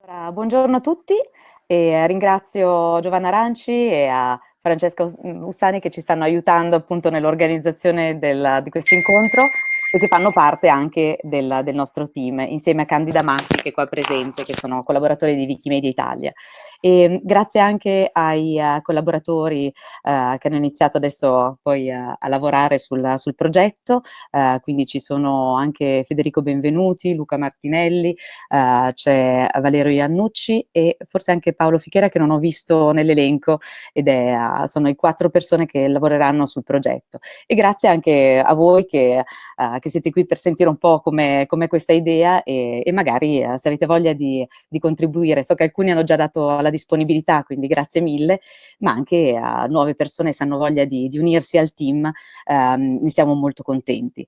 Buongiorno a tutti e ringrazio Giovanna Aranci e a Francesca Ussani che ci stanno aiutando appunto nell'organizzazione di questo incontro e che fanno parte anche del, del, nostro team, insieme a Candida Macchi che è qua presente, che sono collaboratori di Wikimedia Italia. E grazie anche ai uh, collaboratori uh, che hanno iniziato adesso poi uh, a lavorare sul, sul progetto, quindi ci sono anche Federico Benvenuti, Luca Martinelli, c'è Valerio Iannucci e forse anche Paolo Fichera che non ho visto nell'elenco ed è, sono i quattro persone che lavoreranno sul progetto. E grazie anche a voi che che siete qui per sentire un po' come questa idea e, e magari eh, se avete voglia di, di, contribuire, so che alcuni hanno già dato la disponibilità, quindi grazie mille, ma anche a nuove persone se hanno voglia di, di unirsi al team, ehm, ne siamo molto contenti.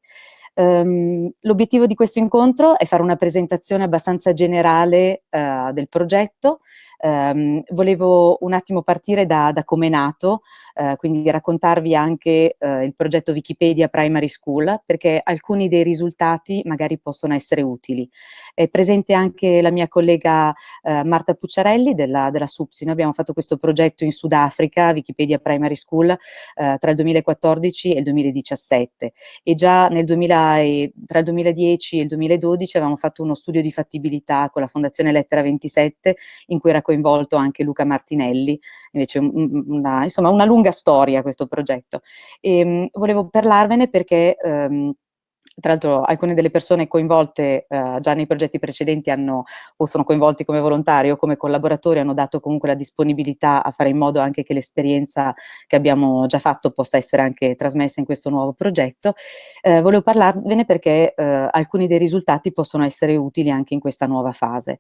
Um, L'obiettivo di questo incontro è fare una presentazione abbastanza generale uh, del progetto, Um, volevo un attimo partire da, da come è nato, uh, quindi raccontarvi anche uh, il progetto Wikipedia Primary School, perché alcuni dei risultati magari possono essere utili. È presente anche la mia collega uh, Marta Pucciarelli della, della SUPSI, noi abbiamo fatto questo progetto in Sudafrica, Wikipedia Primary School, tra il 2014 e il 2017 e già nel 2000 e, tra il 2010 e il 2012 avevamo fatto uno studio di fattibilità con la Fondazione Lettera 27 in cui raccontavamo coinvolto anche Luca Martinelli, invece una, insomma una lunga storia questo progetto. E, ehm, volevo parlarvene perché um, tra l'altro alcune delle persone coinvolte eh, già nei progetti precedenti hanno, o sono coinvolti come volontari o come collaboratori, hanno dato comunque la disponibilità a fare in modo anche che l'esperienza che abbiamo già fatto possa essere anche trasmessa in questo nuovo progetto. Eh, volevo parlarvene perché eh, alcuni dei risultati possono essere utili anche in questa nuova fase.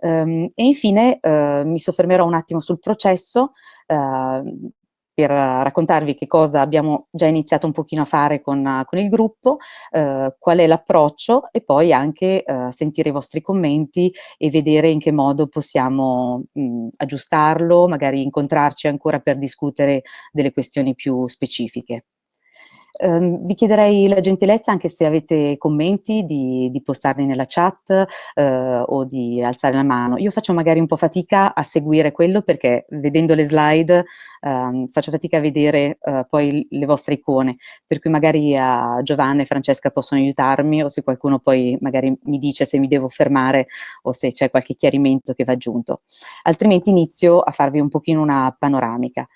Um, e infine eh, mi soffermerò un attimo sul processo, Uh, per raccontarvi che cosa abbiamo già iniziato un pochino a fare con, con il gruppo, eh, qual è l'approccio e poi anche eh, sentire i vostri commenti e vedere in che modo possiamo mh, aggiustarlo, magari incontrarci ancora per discutere delle questioni più specifiche. Um, vi chiederei la gentilezza, anche se avete commenti, di, di postarli nella chat uh, o di alzare la mano. Io faccio magari un po' fatica a seguire quello perché vedendo le slide um, faccio fatica a vedere uh, poi le vostre icone, per cui magari uh, Giovanna e Francesca possono aiutarmi o se qualcuno poi magari mi dice se mi devo fermare o se c'è qualche chiarimento che va aggiunto. Altrimenti inizio a farvi un pochino una panoramica.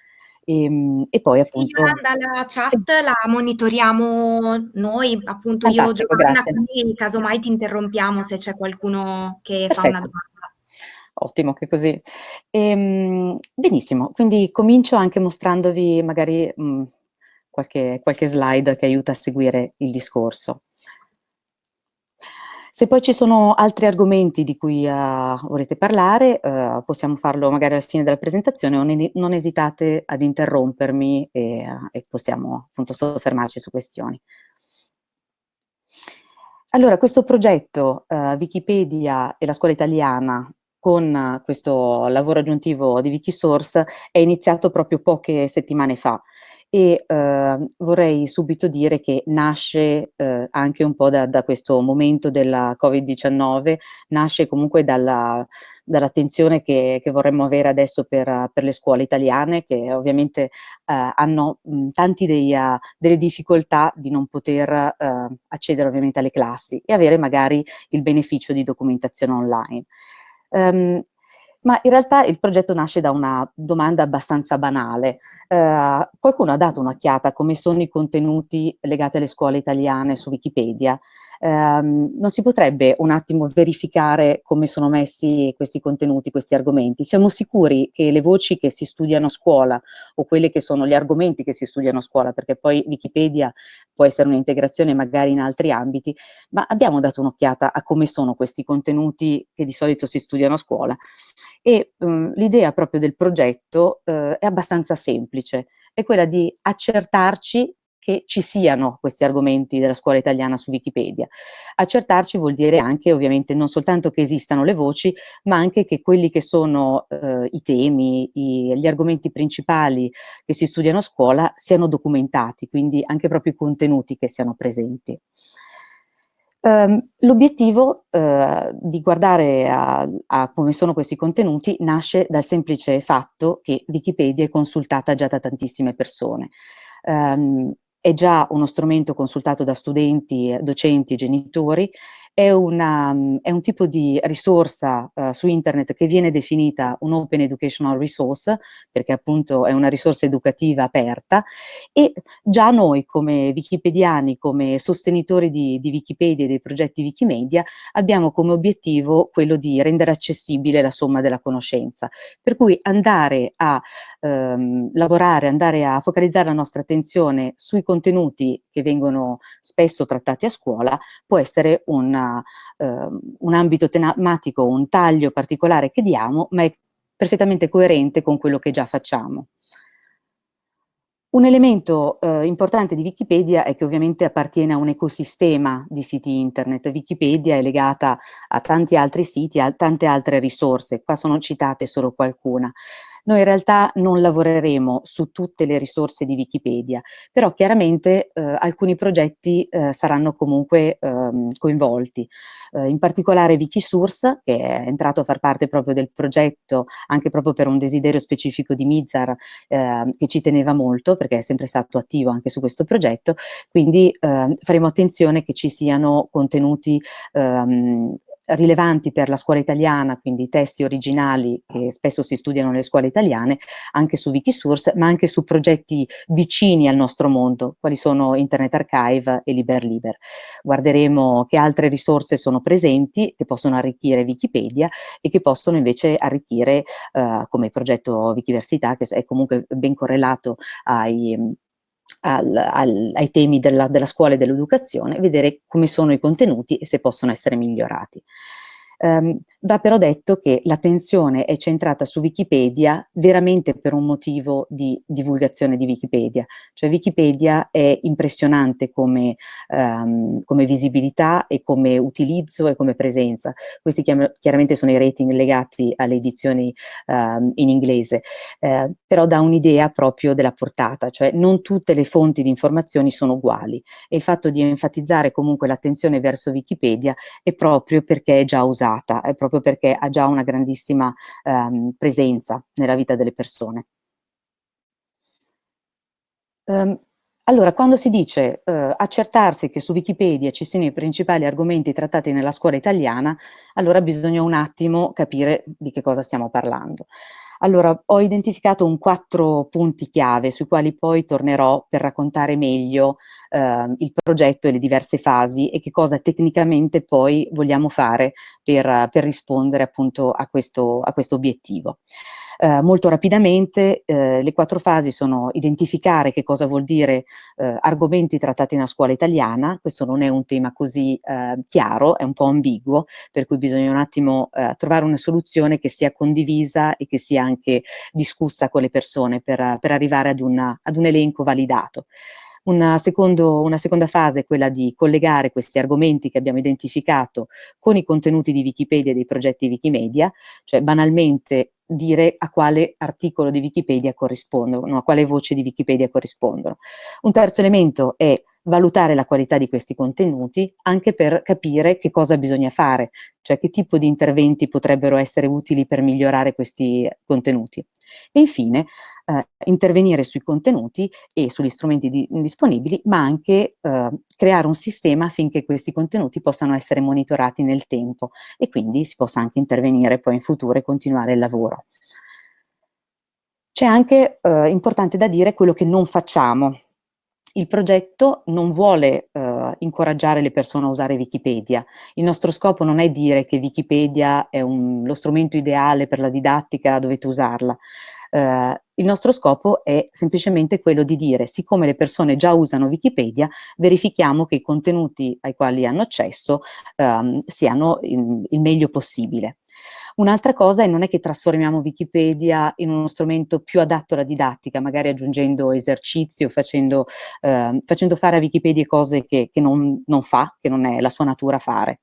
E, ehm, e poi sì, appunto... Yolanda, la chat sì. la monitoriamo noi, appunto Fantastico, io Giovanna, quindi casomai ti interrompiamo se c'è qualcuno che Perfetto. fa una domanda. Ottimo, che così. Ehm, benissimo, quindi comincio anche mostrandovi magari mh, qualche, qualche slide che aiuta a seguire il discorso. Se poi ci sono altri argomenti di cui uh, volete parlare, uh, possiamo farlo magari alla fine della presentazione ne, non esitate ad interrompermi e, uh, e possiamo appunto soffermarci su questioni. Allora, questo progetto Wikipedia e la scuola italiana con questo lavoro aggiuntivo di Wikisource è iniziato proprio poche settimane fa e eh, vorrei subito dire che nasce eh, anche un po' da, da, questo momento della Covid-19, nasce comunque dalla, dall'attenzione che, che, vorremmo avere adesso per, per, le scuole italiane che ovviamente eh, hanno mh, tanti dei, uh, delle difficoltà di non poter uh, accedere ovviamente alle classi e avere magari il beneficio di documentazione online. Um, ma in realtà il progetto nasce da una domanda abbastanza banale. Eh, qualcuno ha dato un'occhiata a come sono i contenuti legati alle scuole italiane su Wikipedia? Ehm, non si potrebbe un attimo verificare come sono messi questi contenuti, questi argomenti? Siamo sicuri che le voci che si studiano a scuola o quelle che sono gli argomenti che si studiano a scuola, perché poi Wikipedia può essere un'integrazione magari in altri ambiti, ma abbiamo dato un'occhiata a come sono questi contenuti che di solito si studiano a scuola. E um, l'idea proprio del progetto uh, è abbastanza semplice, è quella di accertarci che ci siano questi argomenti della scuola italiana su Wikipedia. Accertarci vuol dire anche ovviamente non soltanto che esistano le voci, ma anche che quelli che sono eh, i temi, i, gli argomenti principali che si studiano a scuola siano documentati, quindi anche proprio i contenuti che siano presenti. Um, L'obiettivo uh, di guardare a, a, come sono questi contenuti nasce dal semplice fatto che Wikipedia è consultata già da tantissime persone. Um, è già uno strumento consultato da studenti, docenti e genitori è, una, è, un tipo di risorsa uh, su internet che viene definita un open educational resource, perché appunto è una risorsa educativa aperta, e già noi come wikipediani, come sostenitori di, di Wikipedia e dei progetti Wikimedia, abbiamo come obiettivo quello di rendere accessibile la somma della conoscenza. Per cui andare a ehm, lavorare, andare a focalizzare la nostra attenzione sui contenuti che vengono spesso trattati a scuola può essere una eh, un ambito tematico, un taglio particolare che diamo, ma è perfettamente coerente con quello che già facciamo. Un elemento eh, importante di Wikipedia è che ovviamente appartiene a un ecosistema di siti internet. Wikipedia è legata a tanti altri siti, a tante altre risorse, qua sono citate solo qualcuna. Noi in realtà non lavoreremo su tutte le risorse di Wikipedia, però chiaramente eh, alcuni progetti eh, saranno comunque ehm, coinvolti. Eh, in particolare Wikisource, che è entrato a far parte proprio del progetto, anche proprio per un desiderio specifico di Mizar, ehm, che ci teneva molto, perché è sempre stato attivo anche su questo progetto, quindi ehm, faremo attenzione che ci siano contenuti ehm, rilevanti per la scuola italiana, quindi i testi originali che spesso si studiano nelle scuole italiane, anche su Wikisource, ma anche su progetti vicini al nostro mondo, quali sono Internet Archive e LiberLiber. Guarderemo che altre risorse sono presenti, che possono arricchire Wikipedia e che possono invece arricchire, eh, come progetto Wikiversità, che è comunque ben correlato ai al, al, ai temi della, della scuola e dell'educazione, vedere come sono i contenuti e se possono essere migliorati. Um, va però detto che l'attenzione è centrata su Wikipedia veramente per un motivo di divulgazione di Wikipedia, cioè Wikipedia è impressionante come, um, come visibilità e come utilizzo e come presenza. Questi chiaramente sono i rating legati alle edizioni um, in inglese, eh, però dà un'idea proprio della portata, cioè non tutte le fonti di informazioni sono uguali. E il fatto di enfatizzare comunque l'attenzione verso Wikipedia è proprio perché è già usata usata, è proprio perché ha già una grandissima ehm, presenza nella vita delle persone. Um, allora, quando si dice uh, accertarsi che su Wikipedia ci siano i principali argomenti trattati nella scuola italiana, allora bisogna un attimo capire di che cosa stiamo parlando. Allora, ho identificato un quattro punti chiave sui quali poi tornerò per raccontare meglio eh, il progetto e le diverse fasi e che cosa tecnicamente poi vogliamo fare per, per rispondere appunto a questo, a questo obiettivo. Eh, molto rapidamente eh, le quattro fasi sono identificare che cosa vuol dire eh, argomenti trattati nella scuola italiana, questo non è un tema così eh, chiaro, è un po' ambiguo, per cui bisogna un attimo eh, trovare una soluzione che sia condivisa e che sia anche discussa con le persone per, per arrivare ad, una, ad un elenco validato. Una, secondo, una, seconda fase è quella di collegare questi argomenti che abbiamo identificato con i contenuti di Wikipedia e dei progetti Wikimedia, cioè banalmente dire a quale articolo di Wikipedia corrispondono, a quale voce di Wikipedia corrispondono. Un terzo elemento è valutare la qualità di questi contenuti anche per capire che cosa bisogna fare, cioè che tipo di interventi potrebbero essere utili per migliorare questi contenuti. E infine eh, intervenire sui contenuti e sugli strumenti di, disponibili, ma anche eh, creare un sistema affinché questi contenuti possano essere monitorati nel tempo e quindi si possa anche intervenire poi in futuro e continuare il lavoro. C'è anche eh, importante da dire quello che non facciamo, il progetto non vuole eh, incoraggiare le persone a usare Wikipedia. Il nostro scopo non è dire che Wikipedia è un, lo strumento ideale per la didattica, dovete usarla. Eh, il nostro scopo è semplicemente quello di dire, siccome le persone già usano Wikipedia, verifichiamo che i contenuti ai quali hanno accesso ehm, siano in, il meglio possibile. Un'altra cosa è non è che trasformiamo Wikipedia in uno strumento più adatto alla didattica, magari aggiungendo esercizi o facendo, eh, facendo fare a Wikipedia cose che, che non, non fa, che non è la sua natura fare.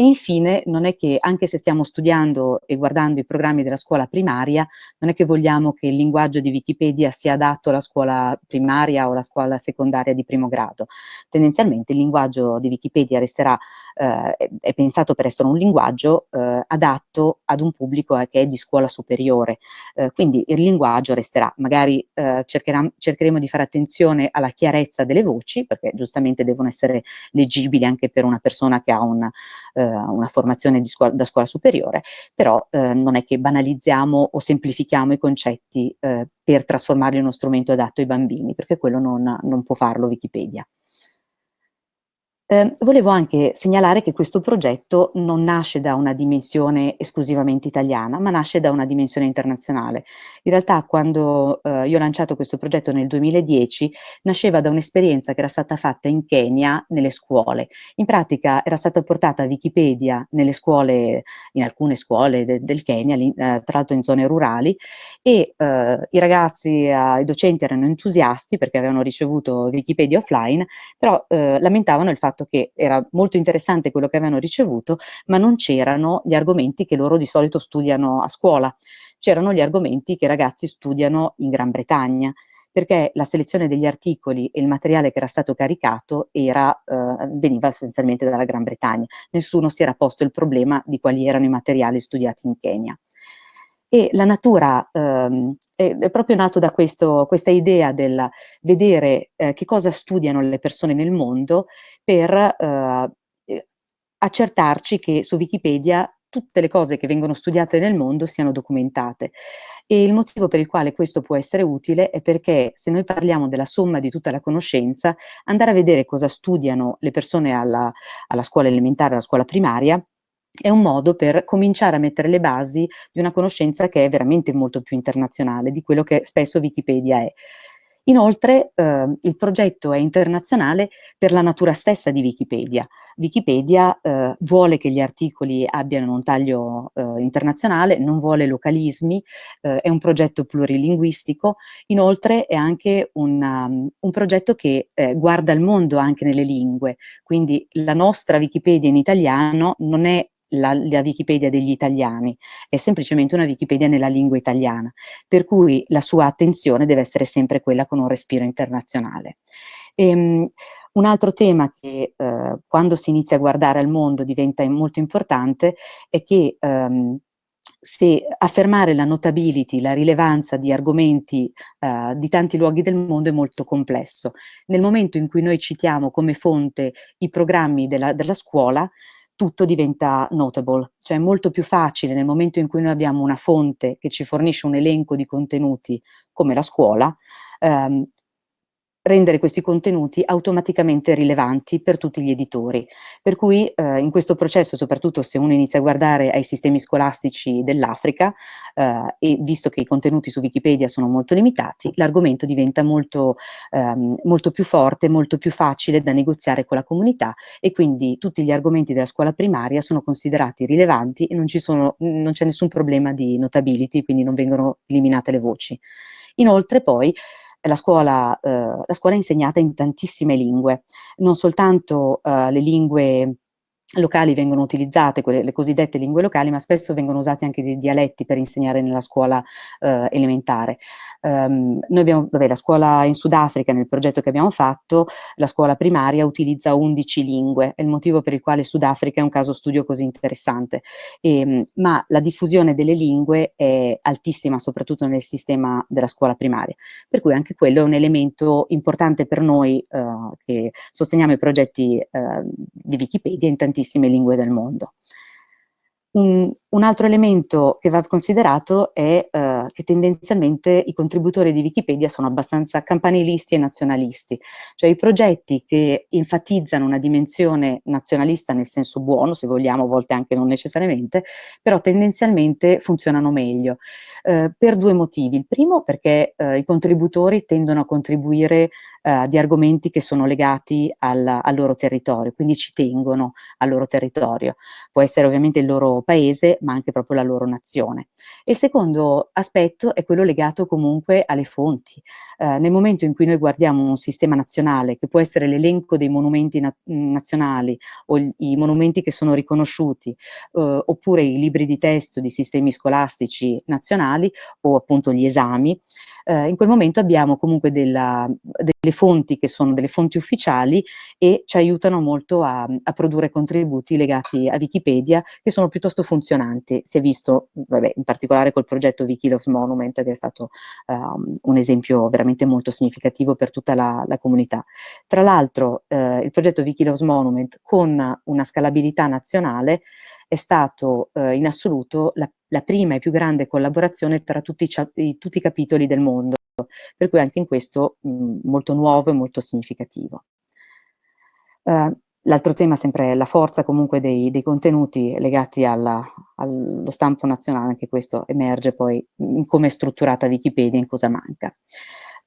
E infine, non è che, anche se stiamo studiando e guardando i programmi della scuola primaria, non è che vogliamo che il linguaggio di Wikipedia sia adatto alla scuola primaria o alla scuola secondaria di primo grado. Tendenzialmente il linguaggio di Wikipedia resterà, eh, è pensato per essere un linguaggio eh, adatto ad un pubblico eh, che è di scuola superiore, eh, quindi il linguaggio resterà, magari eh, cercheremo di fare attenzione alla chiarezza delle voci, perché giustamente devono essere leggibili anche per una persona che ha una, eh, una formazione scuola, da scuola superiore, però eh, non è che banalizziamo o semplifichiamo i concetti eh, per trasformarli in uno strumento adatto ai bambini, perché quello non, non può farlo Wikipedia. Eh, volevo anche segnalare che questo progetto non nasce da una dimensione esclusivamente italiana, ma nasce da una dimensione internazionale. In realtà quando eh, io ho lanciato questo progetto nel 2010, nasceva da un'esperienza che era stata fatta in Kenya nelle scuole. In pratica era stata portata Wikipedia nelle scuole, in alcune scuole de del Kenya, eh, tra l'altro in zone rurali, e eh, i ragazzi, eh, i docenti erano entusiasti perché avevano ricevuto Wikipedia offline, però eh, lamentavano il fatto fatto che era molto interessante quello che avevano ricevuto, ma non c'erano gli argomenti che loro di solito studiano a scuola. C'erano gli argomenti che i ragazzi studiano in Gran Bretagna, perché la selezione degli articoli e il materiale che era stato caricato era, eh, veniva essenzialmente dalla Gran Bretagna. Nessuno si era posto il problema di quali erano i materiali studiati in Kenya. E la natura ehm, è, proprio nato da questo, questa idea del vedere eh, che cosa studiano le persone nel mondo per eh, accertarci che su Wikipedia tutte le cose che vengono studiate nel mondo siano documentate. E il motivo per il quale questo può essere utile è perché se noi parliamo della somma di tutta la conoscenza, andare a vedere cosa studiano le persone alla, alla scuola elementare, alla scuola primaria, è un modo per cominciare a mettere le basi di una conoscenza che è veramente molto più internazionale di quello che spesso Wikipedia è. Inoltre eh, il progetto è internazionale per la natura stessa di Wikipedia. Wikipedia eh, vuole che gli articoli abbiano un taglio eh, internazionale, non vuole localismi, eh, è un progetto plurilinguistico, inoltre è anche una, um, un progetto che eh, guarda il mondo anche nelle lingue, quindi la nostra Wikipedia in italiano non è la, la, Wikipedia degli italiani, è semplicemente una Wikipedia nella lingua italiana, per cui la sua attenzione deve essere sempre quella con un respiro internazionale. E, um, un altro tema che eh, quando si inizia a guardare al mondo diventa molto importante è che um, se affermare la notability, la rilevanza di argomenti uh, di tanti luoghi del mondo è molto complesso. Nel momento in cui noi citiamo come fonte i programmi della, della scuola, tutto diventa notable, cioè è molto più facile nel momento in cui noi abbiamo una fonte che ci fornisce un elenco di contenuti come la scuola, ehm, rendere questi contenuti automaticamente rilevanti per tutti gli editori. Per cui eh, in questo processo, soprattutto se uno inizia a guardare ai sistemi scolastici dell'Africa, eh, e visto che i contenuti su Wikipedia sono molto limitati, l'argomento diventa molto, ehm, molto più forte, molto più facile da negoziare con la comunità e quindi tutti gli argomenti della scuola primaria sono considerati rilevanti e non c'è nessun problema di notability, quindi non vengono eliminate le voci. Inoltre poi la scuola, eh, la scuola è insegnata in tantissime lingue, non soltanto eh, le lingue locali vengono utilizzate, quelle, le cosiddette lingue locali, ma spesso vengono usati anche dei dialetti per insegnare nella scuola eh, elementare. Um, noi abbiamo, vabbè, la scuola in Sudafrica, nel progetto che abbiamo fatto, la scuola primaria utilizza 11 lingue, è il motivo per il quale Sudafrica è un caso studio così interessante, e, ehm, ma la diffusione delle lingue è altissima, soprattutto nel sistema della scuola primaria, per cui anche quello è un elemento importante per noi eh, che sosteniamo i progetti eh, di Wikipedia in tantissimi tantissime lingue del mondo. Un, un, altro elemento che va considerato è uh, che tendenzialmente i contributori di Wikipedia sono abbastanza campanilisti e nazionalisti, cioè i progetti che enfatizzano una dimensione nazionalista nel senso buono, se vogliamo, a volte anche non necessariamente, però tendenzialmente funzionano meglio, uh, per due motivi. Il primo perché uh, i contributori tendono a contribuire di argomenti che sono legati al, al loro territorio, quindi ci tengono al loro territorio. Può essere ovviamente il loro paese, ma anche proprio la loro nazione. Il secondo aspetto è quello legato comunque alle fonti. Eh, nel momento in cui noi guardiamo un sistema nazionale, che può essere l'elenco dei monumenti na nazionali o i monumenti che sono riconosciuti, eh, oppure i libri di testo di sistemi scolastici nazionali o appunto gli esami, eh, in quel momento abbiamo comunque della, delle fonti che sono delle fonti ufficiali e ci aiutano molto a, a, produrre contributi legati a Wikipedia che sono piuttosto funzionanti. Si è visto, vabbè, in particolare col progetto Wikiloves Monument che è stato um, un esempio veramente molto significativo per tutta la, la comunità. Tra l'altro eh, il progetto Wikiloves Monument con una scalabilità nazionale è stato eh, in assoluto la, la, prima e più grande collaborazione tra tutti i, tutti i capitoli del mondo, per cui anche in questo mh, molto nuovo e molto significativo. Uh, L'altro tema sempre è la forza comunque dei, dei contenuti legati alla, allo stampo nazionale, anche questo emerge poi in come è strutturata Wikipedia, in cosa manca.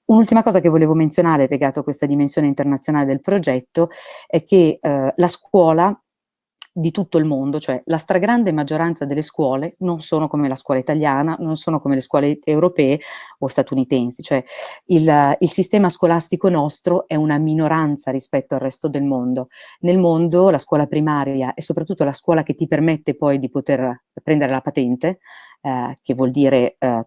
Un'ultima cosa che volevo menzionare legato a questa dimensione internazionale del progetto è che eh, la scuola di tutto il mondo, cioè la stragrande maggioranza delle scuole non sono come la scuola italiana, non sono come le scuole europee o statunitensi, cioè il, il sistema scolastico nostro è una minoranza rispetto al resto del mondo. Nel mondo la scuola primaria e soprattutto la scuola che ti permette poi di poter prendere la patente, eh, che vuol dire eh,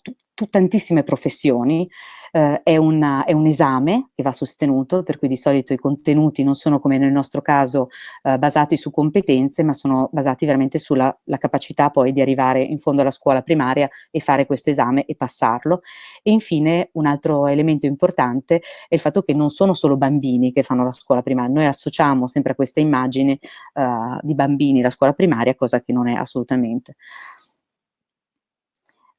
tantissime professioni, eh, è, una, è, un esame che va sostenuto, per cui di solito i contenuti non sono come nel nostro caso eh, basati su competenze, ma sono basati veramente sulla capacità poi di arrivare in fondo alla scuola primaria e fare questo esame e passarlo. E infine un altro elemento importante è il fatto che non sono solo bambini che fanno la scuola primaria, noi associamo sempre a questa immagine uh, di bambini la scuola primaria, cosa che non è assolutamente.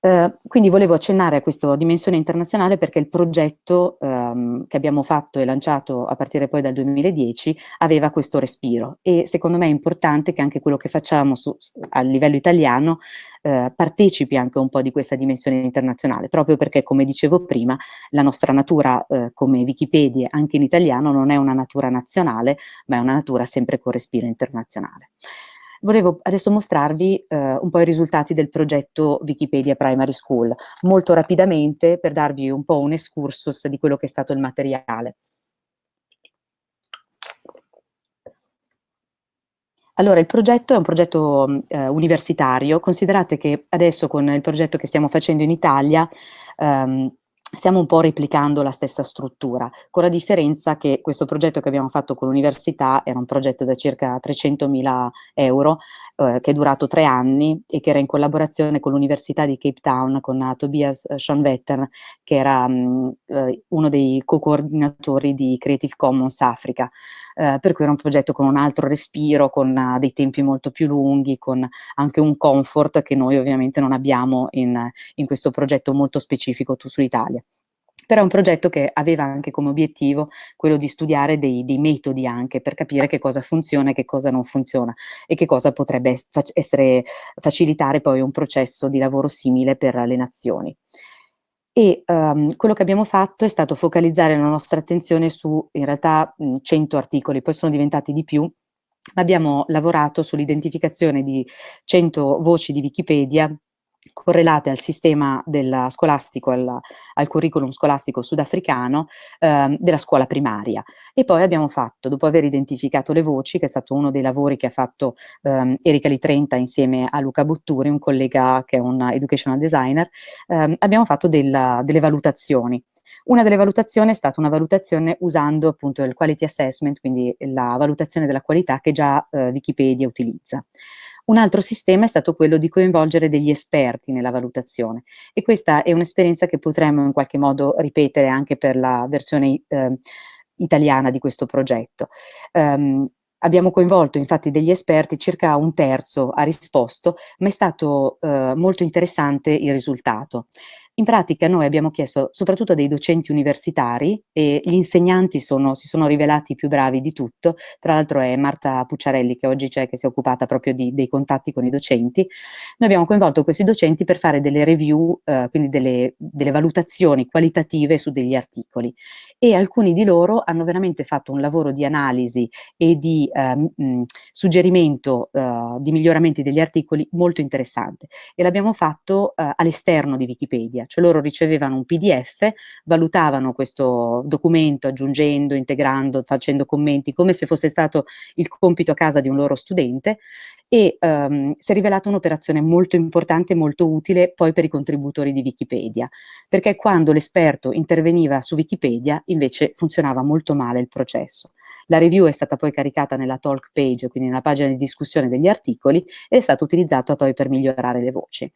Eh, quindi volevo accennare a questa dimensione internazionale perché il progetto ehm, che abbiamo fatto e lanciato a partire poi dal 2010 aveva questo respiro e secondo me è importante che anche quello che facciamo su, a livello italiano eh, partecipi anche un po' di questa dimensione internazionale, proprio perché come dicevo prima la nostra natura eh, come Wikipedia anche in italiano non è una natura nazionale ma è una natura sempre con respiro internazionale. Volevo adesso mostrarvi eh, un po' i risultati del progetto Wikipedia Primary School, molto rapidamente per darvi un po' un excursus di quello che è stato il materiale. Allora, il progetto è un progetto eh, universitario, considerate che adesso con il progetto che stiamo facendo in Italia ehm, stiamo un po' replicando la stessa struttura, con la differenza che questo progetto che abbiamo fatto con l'università era un progetto da circa 300.000 euro, eh, che è durato tre anni e che era in collaborazione con l'Università di Cape Town, con uh, Tobias uh, Schoenwetter, che era um, uh, uno dei co-coordinatori di Creative Commons Africa, uh, per cui era un progetto con un altro respiro, con uh, dei tempi molto più lunghi, con anche un comfort che noi ovviamente non abbiamo in, in questo progetto molto specifico sull'Italia però è un progetto che aveva anche come obiettivo quello di studiare dei, dei, metodi anche per capire che cosa funziona e che cosa non funziona e che cosa potrebbe essere, facilitare poi un processo di lavoro simile per le nazioni. E um, quello che abbiamo fatto è stato focalizzare la nostra attenzione su in realtà mh, 100 articoli, poi sono diventati di più, ma abbiamo lavorato sull'identificazione di 100 voci di Wikipedia correlate al sistema scolastico, al, al, curriculum scolastico sudafricano eh, della scuola primaria. E poi abbiamo fatto, dopo aver identificato le voci, che è stato uno dei lavori che ha fatto ehm, Erika Litrenta insieme a Luca Butturi, un collega che è un educational designer, ehm, abbiamo fatto del, delle valutazioni. Una delle valutazioni è stata una valutazione usando appunto il quality assessment, quindi la valutazione della qualità che già eh, Wikipedia utilizza. Un altro sistema è stato quello di coinvolgere degli esperti nella valutazione e questa è un'esperienza che potremmo in qualche modo ripetere anche per la versione eh, italiana di questo progetto. Um, Abbiamo coinvolto infatti degli esperti, circa un terzo ha risposto, ma è stato eh, molto interessante il risultato. In pratica noi abbiamo chiesto soprattutto a dei docenti universitari e gli insegnanti sono, si sono rivelati più bravi di tutto, tra l'altro è Marta Pucciarelli che oggi c'è, che si è occupata proprio di, dei contatti con i docenti. Noi abbiamo coinvolto questi docenti per fare delle review, eh, quindi delle, delle valutazioni qualitative su degli articoli. E alcuni di loro hanno veramente fatto un lavoro di analisi e di eh, mh, suggerimento eh, di miglioramenti degli articoli molto interessante. E l'abbiamo fatto eh, all'esterno di Wikipedia cioè loro ricevevano un PDF, valutavano questo documento aggiungendo, integrando, facendo commenti, come se fosse stato il compito a casa di un loro studente e um, si è rivelata un'operazione molto importante e molto utile poi per i contributori di Wikipedia, perché quando l'esperto interveniva su Wikipedia invece funzionava molto male il processo. La review è stata poi caricata nella talk page, quindi nella pagina di discussione degli articoli, e è stata utilizzata poi per migliorare le voci.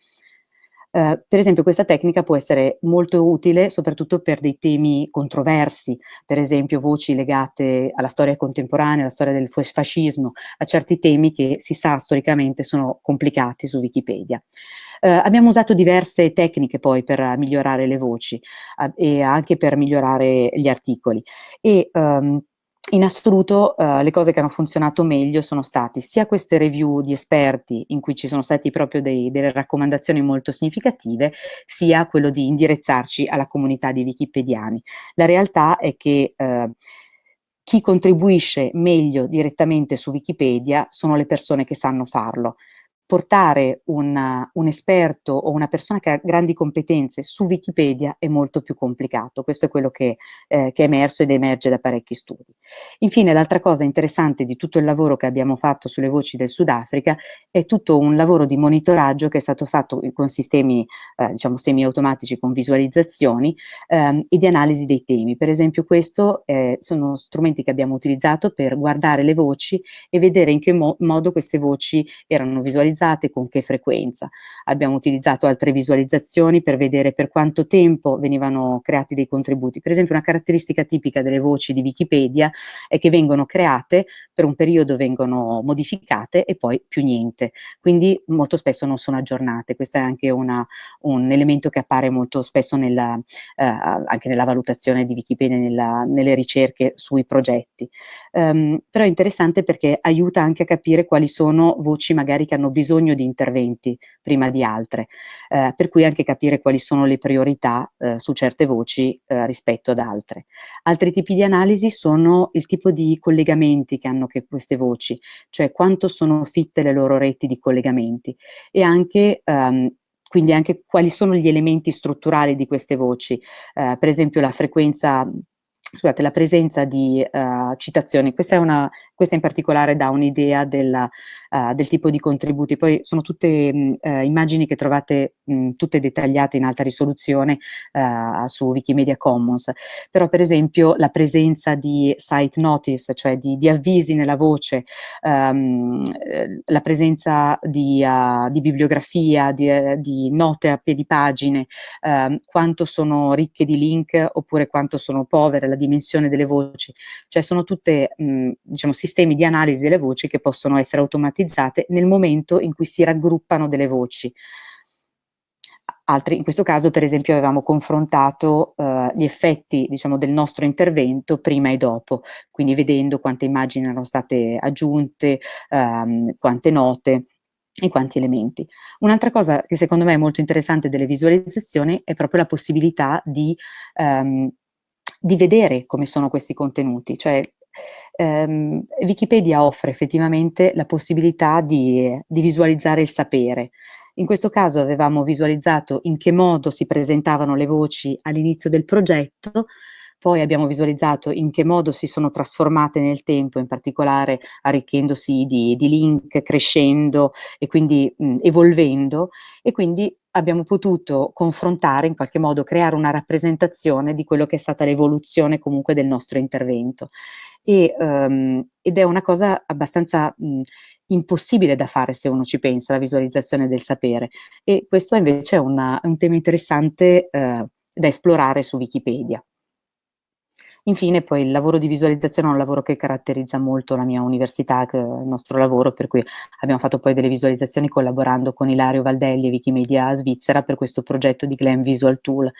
Uh, per esempio questa tecnica può essere molto utile soprattutto per dei temi controversi, per esempio voci legate alla storia contemporanea, alla storia del fascismo, a certi temi che si sa storicamente sono complicati su Wikipedia. Uh, abbiamo usato diverse tecniche poi per migliorare le voci uh, e anche per migliorare gli articoli e um, in assoluto uh, le cose che hanno funzionato meglio sono stati sia queste review di esperti in cui ci sono stati proprio dei, delle raccomandazioni molto significative, sia quello di indirizzarci alla comunità di wikipediani. La realtà è che uh, chi contribuisce meglio direttamente su Wikipedia sono le persone che sanno farlo portare un, un, esperto o una persona che ha grandi competenze su Wikipedia è molto più complicato, questo è quello che, eh, che è emerso ed emerge da parecchi studi. Infine l'altra cosa interessante di tutto il lavoro che abbiamo fatto sulle voci del Sudafrica è tutto un lavoro di monitoraggio che è stato fatto con sistemi eh, diciamo semi-automatici con visualizzazioni ehm, e di analisi dei temi. Per esempio questo eh, sono strumenti che abbiamo utilizzato per guardare le voci e vedere in che mo modo queste voci erano visualizzate utilizzate, con che frequenza. Abbiamo utilizzato altre visualizzazioni per vedere per quanto tempo venivano creati dei contributi. Per esempio una caratteristica tipica delle voci di Wikipedia è che vengono create, per un periodo vengono modificate e poi più niente. Quindi molto spesso non sono aggiornate. Questo è anche una, un elemento che appare molto spesso nella, eh, anche nella valutazione di Wikipedia, nella, nelle ricerche sui progetti. Um, però è interessante perché aiuta anche a capire quali sono voci magari che hanno bisogno bisogno di interventi prima di altre, eh, per cui anche capire quali sono le priorità eh, su certe voci eh, rispetto ad altre. Altri tipi di analisi sono il tipo di collegamenti che hanno che queste voci, cioè quanto sono fitte le loro reti di collegamenti e anche ehm, quindi anche quali sono gli elementi strutturali di queste voci, eh, per esempio la frequenza scusate, la presenza di uh, citazioni, questa, una, questa in particolare dà un'idea del, uh, del, tipo di contributi, poi sono tutte mh, uh, immagini che trovate mh, tutte dettagliate in alta risoluzione su Wikimedia Commons, però per esempio la presenza di site notice, cioè di, di avvisi nella voce, um, la presenza di, di bibliografia, di, di, note a piedi pagine, ehm, quanto sono ricche di link oppure quanto sono povere, la dimensione delle voci, cioè sono tutte mh, diciamo, sistemi di analisi delle voci che possono essere automatizzate nel momento in cui si raggruppano delle voci. Altri, in questo caso per esempio avevamo confrontato uh, gli effetti diciamo, del nostro intervento prima e dopo, quindi vedendo quante immagini erano state aggiunte, um, quante note e quanti elementi. Un'altra cosa che secondo me è molto interessante delle visualizzazioni è proprio la possibilità di um, di vedere come sono questi contenuti, cioè ehm, Wikipedia offre effettivamente la possibilità di, di visualizzare il sapere. In questo caso avevamo visualizzato in che modo si presentavano le voci all'inizio del progetto, poi abbiamo visualizzato in che modo si sono trasformate nel tempo, in particolare arricchendosi di, di link, crescendo e quindi mh, evolvendo e quindi abbiamo potuto confrontare, in qualche modo creare una rappresentazione di quello che è stata l'evoluzione comunque del nostro intervento. E, um, ed è una cosa abbastanza mh, impossibile da fare se uno ci pensa, la visualizzazione del sapere. E questo invece è una, un tema interessante eh, da esplorare su Wikipedia. Infine poi il lavoro di visualizzazione è un lavoro che caratterizza molto la mia università, il nostro lavoro, per cui abbiamo fatto poi delle visualizzazioni collaborando con Ilario Valdelli e Wikimedia Svizzera per questo progetto di Glam Visual Tool.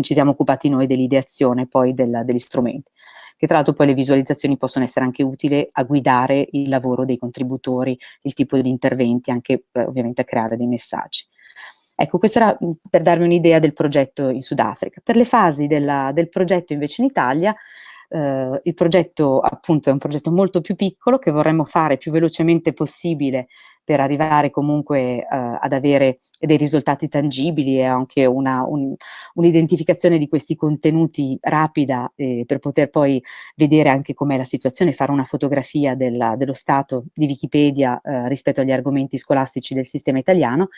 Ci siamo occupati noi dell'ideazione poi del, degli strumenti che tra l'altro poi le visualizzazioni possono essere anche utili a guidare il lavoro dei contributori, il tipo di interventi, anche eh, ovviamente a creare dei messaggi. Ecco, questo era per darvi un'idea del progetto in Sudafrica. Per le fasi della, del progetto invece in Italia, eh, il progetto appunto è un progetto molto più piccolo che vorremmo fare più velocemente possibile per arrivare comunque eh, ad avere dei risultati tangibili e anche un'identificazione un, di questi contenuti rapida eh, per poter poi vedere anche com'è la situazione, fare una fotografia della, dello stato di Wikipedia eh, rispetto agli argomenti scolastici del sistema italiano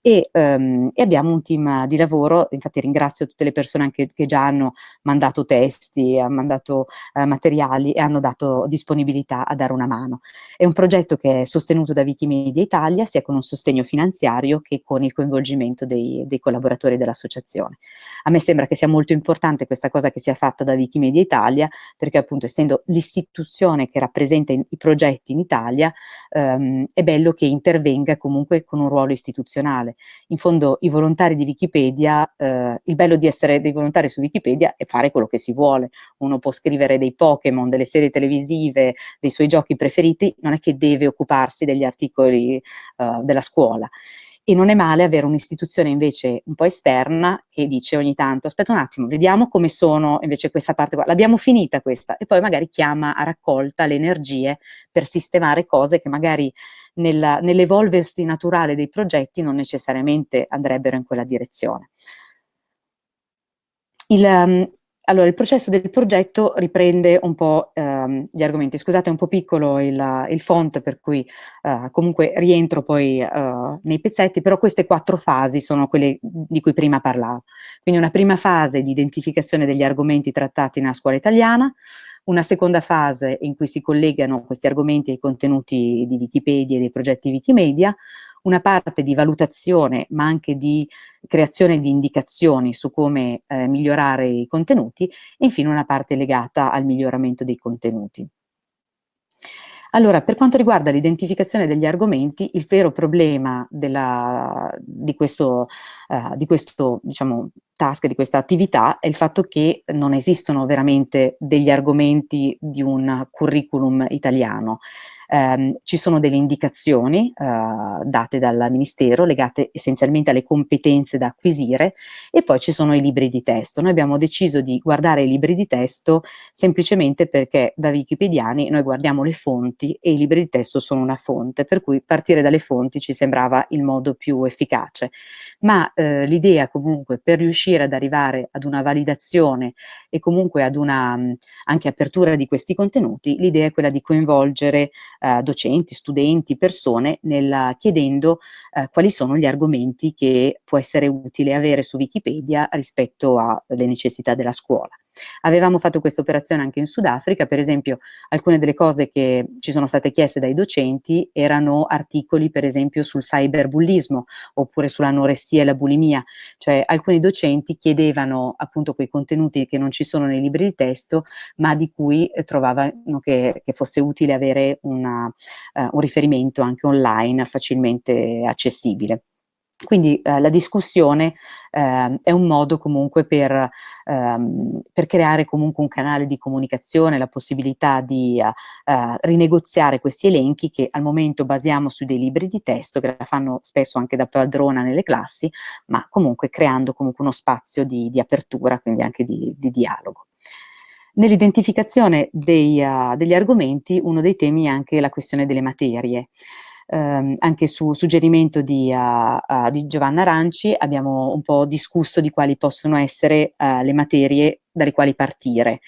e, ehm, e, abbiamo un team di lavoro, infatti ringrazio tutte le persone anche che già hanno mandato testi, hanno mandato eh, materiali e hanno dato disponibilità a dare una mano. È un progetto che è sostenuto da Wikimedia Italia sia con un sostegno finanziario che con il il coinvolgimento dei, dei collaboratori dell'associazione. A me sembra che sia molto importante questa cosa che sia fatta da Wikimedia Italia, perché appunto essendo l'istituzione che rappresenta i progetti in Italia, ehm, è bello che intervenga comunque con un ruolo istituzionale. In fondo i volontari di Wikipedia, eh, il bello di essere dei volontari su Wikipedia è fare quello che si vuole. Uno può scrivere dei Pokémon, delle serie televisive, dei suoi giochi preferiti, non è che deve occuparsi degli articoli eh, della scuola e non è male avere un'istituzione invece un po' esterna che dice ogni tanto aspetta un attimo, vediamo come sono invece questa parte qua, l'abbiamo finita questa e poi magari chiama a raccolta le energie per sistemare cose che magari nell'evolversi naturale dei progetti non necessariamente andrebbero in quella direzione. Il, um, allora, il processo del progetto riprende un po' ehm, gli argomenti. Scusate, è un po' piccolo il, il font, per cui eh, comunque rientro poi eh, nei pezzetti, però queste quattro fasi sono quelle di cui prima parlavo. Quindi una prima fase di identificazione degli argomenti trattati nella scuola italiana, una seconda fase in cui si collegano questi argomenti ai contenuti di Wikipedia e dei progetti Wikimedia, una parte di valutazione ma anche di creazione di indicazioni su come eh, migliorare i contenuti e infine una parte legata al miglioramento dei contenuti. Allora, per quanto riguarda l'identificazione degli argomenti, il vero problema della, di questo, uh, di questo diciamo, task, di questa attività, è il fatto che non esistono veramente degli argomenti di un curriculum italiano ehm, ci sono delle indicazioni eh, date dal Ministero legate essenzialmente alle competenze da acquisire e poi ci sono i libri di testo. Noi abbiamo deciso di guardare i libri di testo semplicemente perché da wikipediani noi guardiamo le fonti e i libri di testo sono una fonte, per cui partire dalle fonti ci sembrava il modo più efficace. Ma eh, l'idea comunque per riuscire ad arrivare ad una validazione e comunque ad una anche apertura di questi contenuti, l'idea è quella di coinvolgere eh, docenti, studenti, persone, nel, chiedendo eh, quali sono gli argomenti che può essere utile avere su Wikipedia rispetto alle necessità della scuola. Avevamo fatto questa operazione anche in Sudafrica, per esempio alcune delle cose che ci sono state chieste dai docenti erano articoli per esempio sul cyberbullismo oppure sull'anoressia e la bulimia, cioè alcuni docenti chiedevano appunto quei contenuti che non ci sono nei libri di testo ma di cui eh, trovavano che, che, fosse utile avere una, uh, un riferimento anche online facilmente accessibile. Quindi eh, la discussione eh, è un modo comunque per, ehm, per, creare comunque un canale di comunicazione, la possibilità di eh, rinegoziare questi elenchi che al momento basiamo su dei libri di testo che la fanno spesso anche da padrona nelle classi, ma comunque creando comunque uno spazio di, di apertura, quindi anche di, di dialogo. Nell'identificazione uh, degli argomenti uno dei temi è anche la questione delle materie ehm, anche su suggerimento di, uh, uh, di, Giovanna Aranci abbiamo un po' discusso di quali possono essere uh, le materie dalle quali partire.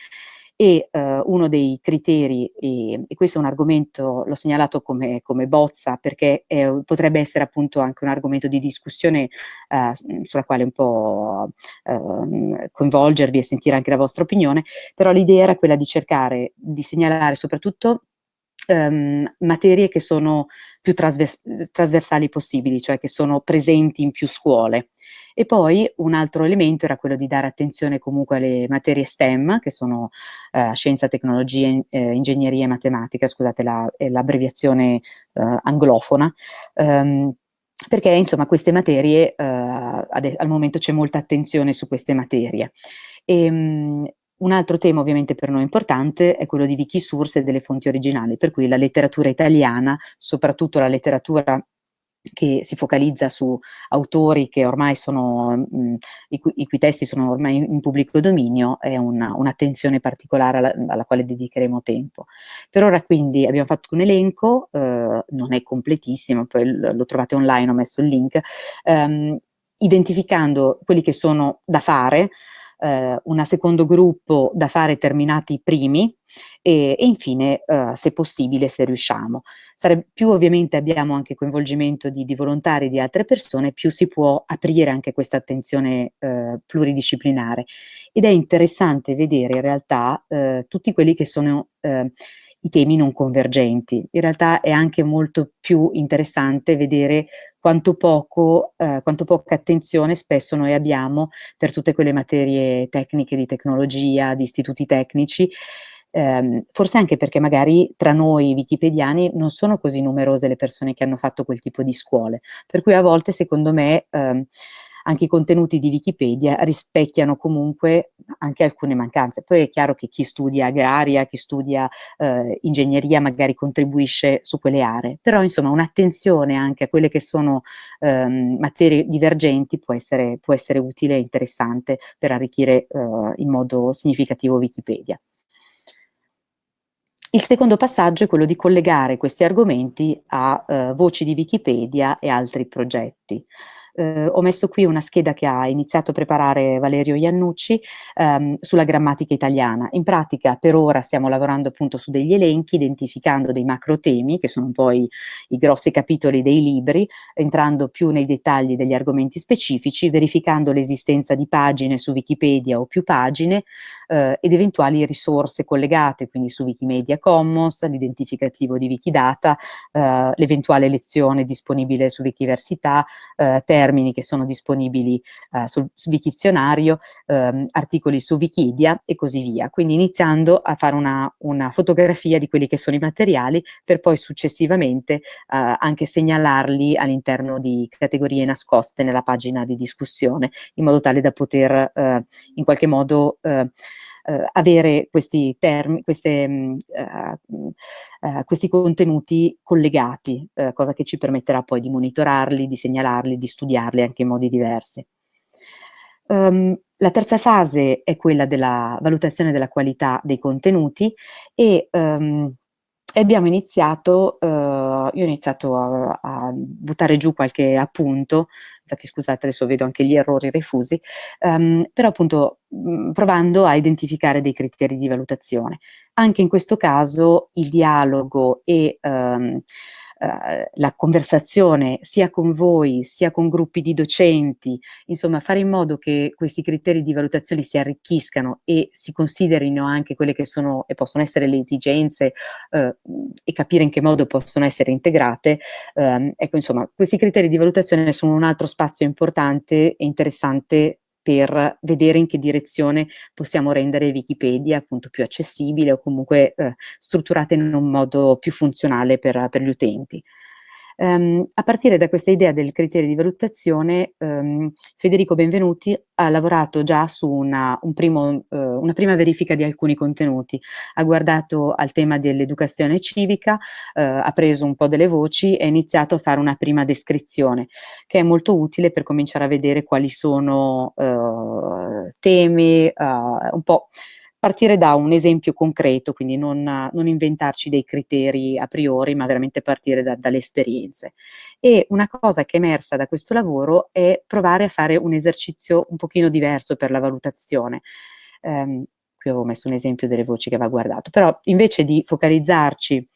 E uh, uno dei criteri, e, e, questo è un argomento, l'ho segnalato come, come bozza perché è, potrebbe essere appunto anche un argomento di discussione sulla quale un po' uh, coinvolgervi e sentire anche la vostra opinione, però l'idea era quella di cercare di segnalare soprattutto ehm, materie che sono più trasvers trasversali possibili, cioè che sono presenti in più scuole. E poi un altro elemento era quello di dare attenzione comunque alle materie STEM, che sono eh, scienza, tecnologia, eh, ingegneria e matematica, scusate l'abbreviazione la, eh, anglofona, ehm, perché insomma queste materie, eh, al momento c'è molta attenzione su queste materie. E, um, un altro tema ovviamente per noi importante è quello di Wikisource e delle fonti originali, per cui la letteratura italiana, soprattutto la letteratura che si focalizza su autori che ormai sono, mh, i, cui, i, cui, testi sono ormai in, in pubblico dominio, è un'attenzione un particolare alla, alla, quale dedicheremo tempo. Per ora quindi abbiamo fatto un elenco, eh, non è completissimo, poi lo trovate online, ho messo il link, ehm, identificando quelli che sono da fare, eh, un secondo gruppo da fare terminati i primi e, e infine, eh, se possibile, se riusciamo. Sare più ovviamente abbiamo anche coinvolgimento di, di, volontari di altre persone, più si può aprire anche questa attenzione eh, pluridisciplinare. Ed è interessante vedere in realtà eh, tutti quelli che sono eh, i temi non convergenti. In realtà è anche molto più interessante vedere quanto, poco, eh, quanto poca attenzione spesso noi abbiamo per tutte quelle materie tecniche di tecnologia, di istituti tecnici, eh, forse anche perché magari tra noi wikipediani non sono così numerose le persone che hanno fatto quel tipo di scuole, per cui a volte secondo me eh, anche i contenuti di Wikipedia rispecchiano comunque anche alcune mancanze. Poi è chiaro che chi studia agraria, chi studia eh, ingegneria magari contribuisce su quelle aree, però insomma un'attenzione anche a quelle che sono ehm, materie divergenti può essere, può essere, utile e interessante per arricchire eh, in modo significativo Wikipedia. Il secondo passaggio è quello di collegare questi argomenti a eh, voci di Wikipedia e altri progetti eh, ho messo qui una scheda che ha iniziato a preparare Valerio Iannucci ehm, sulla grammatica italiana. In pratica per ora stiamo lavorando appunto su degli elenchi, identificando dei macro temi, che sono poi i grossi capitoli dei libri, entrando più nei dettagli degli argomenti specifici, verificando l'esistenza di pagine su Wikipedia o più pagine, eh, ed eventuali risorse collegate, quindi su Wikimedia Commons, l'identificativo di Wikidata, eh, l'eventuale lezione disponibile su Wikiversità, eh, termini che sono disponibili eh, sul, su Wikizionario, ehm, articoli su Wikidia e così via. Quindi iniziando a fare una, una, fotografia di quelli che sono i materiali per poi successivamente eh, anche segnalarli all'interno di categorie nascoste nella pagina di discussione in modo tale da poter eh, in qualche modo eh, eh, avere questi, termi, queste, mh, uh, uh, questi contenuti collegati, uh, cosa che ci permetterà poi di monitorarli, di segnalarli, di studiarli anche in modi diversi. Um, la terza fase è quella della valutazione della qualità dei contenuti e um, abbiamo iniziato, uh, io ho iniziato a, a, buttare giù qualche appunto infatti scusate adesso vedo anche gli errori refusi, um, però appunto mh, provando a identificare dei criteri di valutazione. Anche in questo caso il dialogo e um, Uh, la conversazione sia con voi, sia con gruppi di docenti, insomma fare in modo che questi criteri di valutazione si arricchiscano e si considerino anche quelle che sono e possono essere le esigenze uh, e capire in che modo possono essere integrate. Um, ecco, insomma, questi criteri di valutazione sono un altro spazio importante e interessante per vedere in che direzione possiamo rendere Wikipedia appunto più accessibile o comunque eh, strutturata in un modo più funzionale per, per gli utenti. Um, a partire da questa idea del criterio di valutazione, um, Federico Benvenuti ha lavorato già su una, un primo, uh, una, prima verifica di alcuni contenuti, ha guardato al tema dell'educazione civica, uh, ha preso un po' delle voci e ha iniziato a fare una prima descrizione, che è molto utile per cominciare a vedere quali sono uh, temi, un po' partire da un esempio concreto, quindi non, non inventarci dei criteri a priori, ma veramente partire da, dalle esperienze. E una cosa che è emersa da questo lavoro è provare a fare un esercizio un pochino diverso per la valutazione. Um, qui avevo messo un esempio delle voci che va guardato, però invece di focalizzarci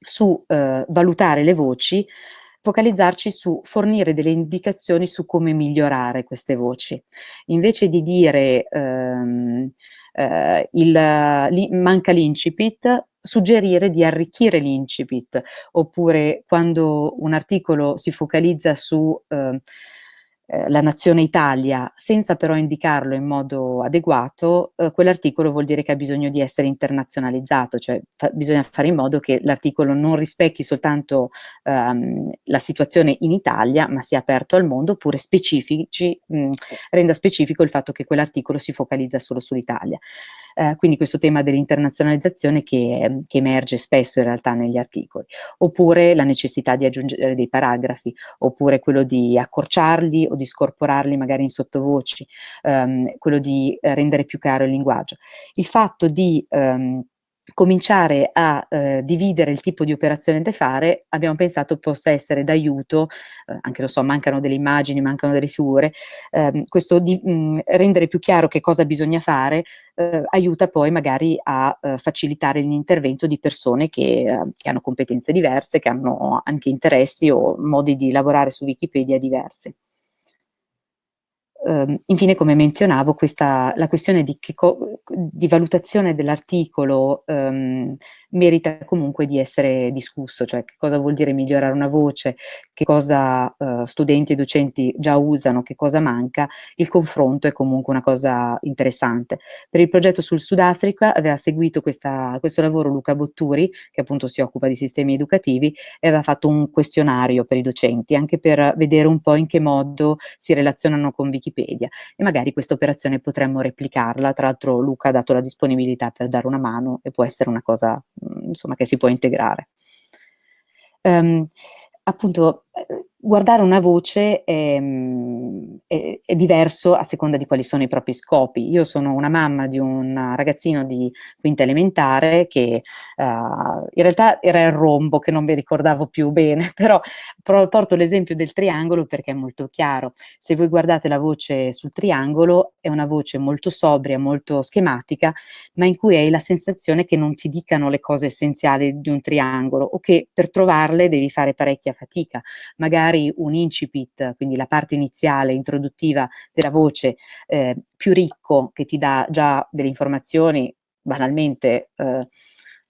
su uh, valutare le voci, focalizzarci su fornire delle indicazioni su come migliorare queste voci. Invece di dire um, eh, il, manca l'incipit, suggerire di arricchire l'incipit, oppure quando un articolo si focalizza su eh, eh, la nazione Italia, senza però indicarlo in modo adeguato, eh, quell'articolo vuol dire che ha bisogno di essere internazionalizzato, cioè fa bisogna fare in modo che l'articolo non rispecchi soltanto ehm, la situazione in Italia, ma sia aperto al mondo, oppure specifici, mh, renda specifico il fatto che quell'articolo si focalizza solo sull'Italia. Eh, quindi questo tema dell'internazionalizzazione che, che, emerge spesso in realtà negli articoli, oppure la necessità di aggiungere dei paragrafi, oppure quello di accorciarli o di scorporarli magari in sottovoci, ehm, quello di eh, rendere più chiaro il linguaggio. Il fatto di ehm, cominciare a eh, dividere il tipo di operazione da fare, abbiamo pensato possa essere d'aiuto, eh, anche lo so, mancano delle immagini, mancano delle figure, ehm, questo di mh, rendere più chiaro che cosa bisogna fare eh, aiuta poi magari a eh, facilitare l'intervento di persone che, eh, che, hanno competenze diverse, che hanno anche interessi o modi di lavorare su Wikipedia diversi. Uh, infine, come menzionavo, questa, la questione di, di valutazione dell'articolo um, merita comunque di essere discusso, cioè che cosa vuol dire migliorare una voce, che cosa uh, studenti e docenti già usano, che cosa manca, il confronto è comunque una cosa interessante. Per il progetto sul Sudafrica aveva seguito questa, questo lavoro Luca Botturi, che appunto si occupa di sistemi educativi, e aveva fatto un questionario per i docenti, anche per vedere un po' in che modo si relazionano con Wikipedia e magari questa operazione potremmo replicarla, tra l'altro Luca ha dato la disponibilità per dare una mano e può essere una cosa insomma, che si può integrare. Um, appunto, eh, guardare una voce è, è, è, diverso a seconda di quali sono i propri scopi. Io sono una mamma di un ragazzino di quinta elementare che uh, in realtà era il rombo che non mi ricordavo più bene, però porto l'esempio del triangolo perché è molto chiaro. Se voi guardate la voce sul triangolo è una voce molto sobria, molto schematica, ma in cui hai la sensazione che non ti dicano le cose essenziali di un triangolo o che per trovarle devi fare parecchia fatica. Magari magari un incipit, quindi la parte iniziale, introduttiva della voce, eh, più ricco, che ti dà già delle informazioni, banalmente, eh,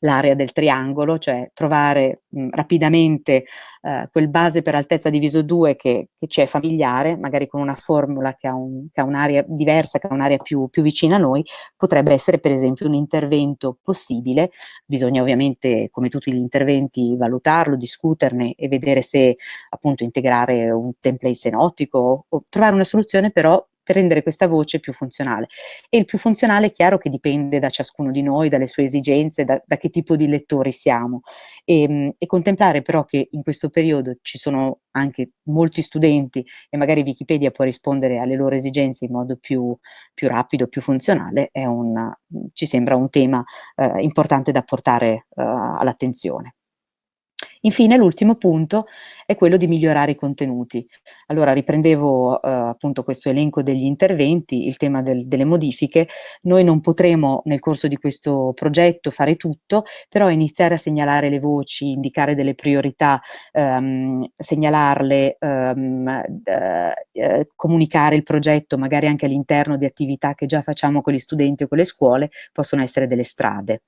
l'area del triangolo, cioè trovare mh, rapidamente eh, quel base per altezza diviso 2 che, che ci è familiare, magari con una formula che ha, un, un'area diversa, che ha un'area più, più vicina a noi, potrebbe essere per esempio un intervento possibile, bisogna ovviamente come tutti gli interventi valutarlo, discuterne e vedere se appunto integrare un template senottico o trovare una soluzione però per rendere questa voce più funzionale. E il più funzionale è chiaro che dipende da ciascuno di noi, dalle sue esigenze, da, da che tipo di lettori siamo. E, ehm, e, contemplare però che in questo periodo ci sono anche molti studenti e magari Wikipedia può rispondere alle loro esigenze in modo più, più rapido, più funzionale, un, ci sembra un tema eh, importante da portare eh, all'attenzione. Infine l'ultimo punto è quello di migliorare i contenuti. Allora riprendevo eh, appunto questo elenco degli interventi, il tema del, delle modifiche, noi non potremo nel corso di questo progetto fare tutto, però iniziare a segnalare le voci, indicare delle priorità, ehm, segnalarle, ehm, eh, comunicare il progetto magari anche all'interno di attività che già facciamo con gli studenti o con le scuole, possono essere delle strade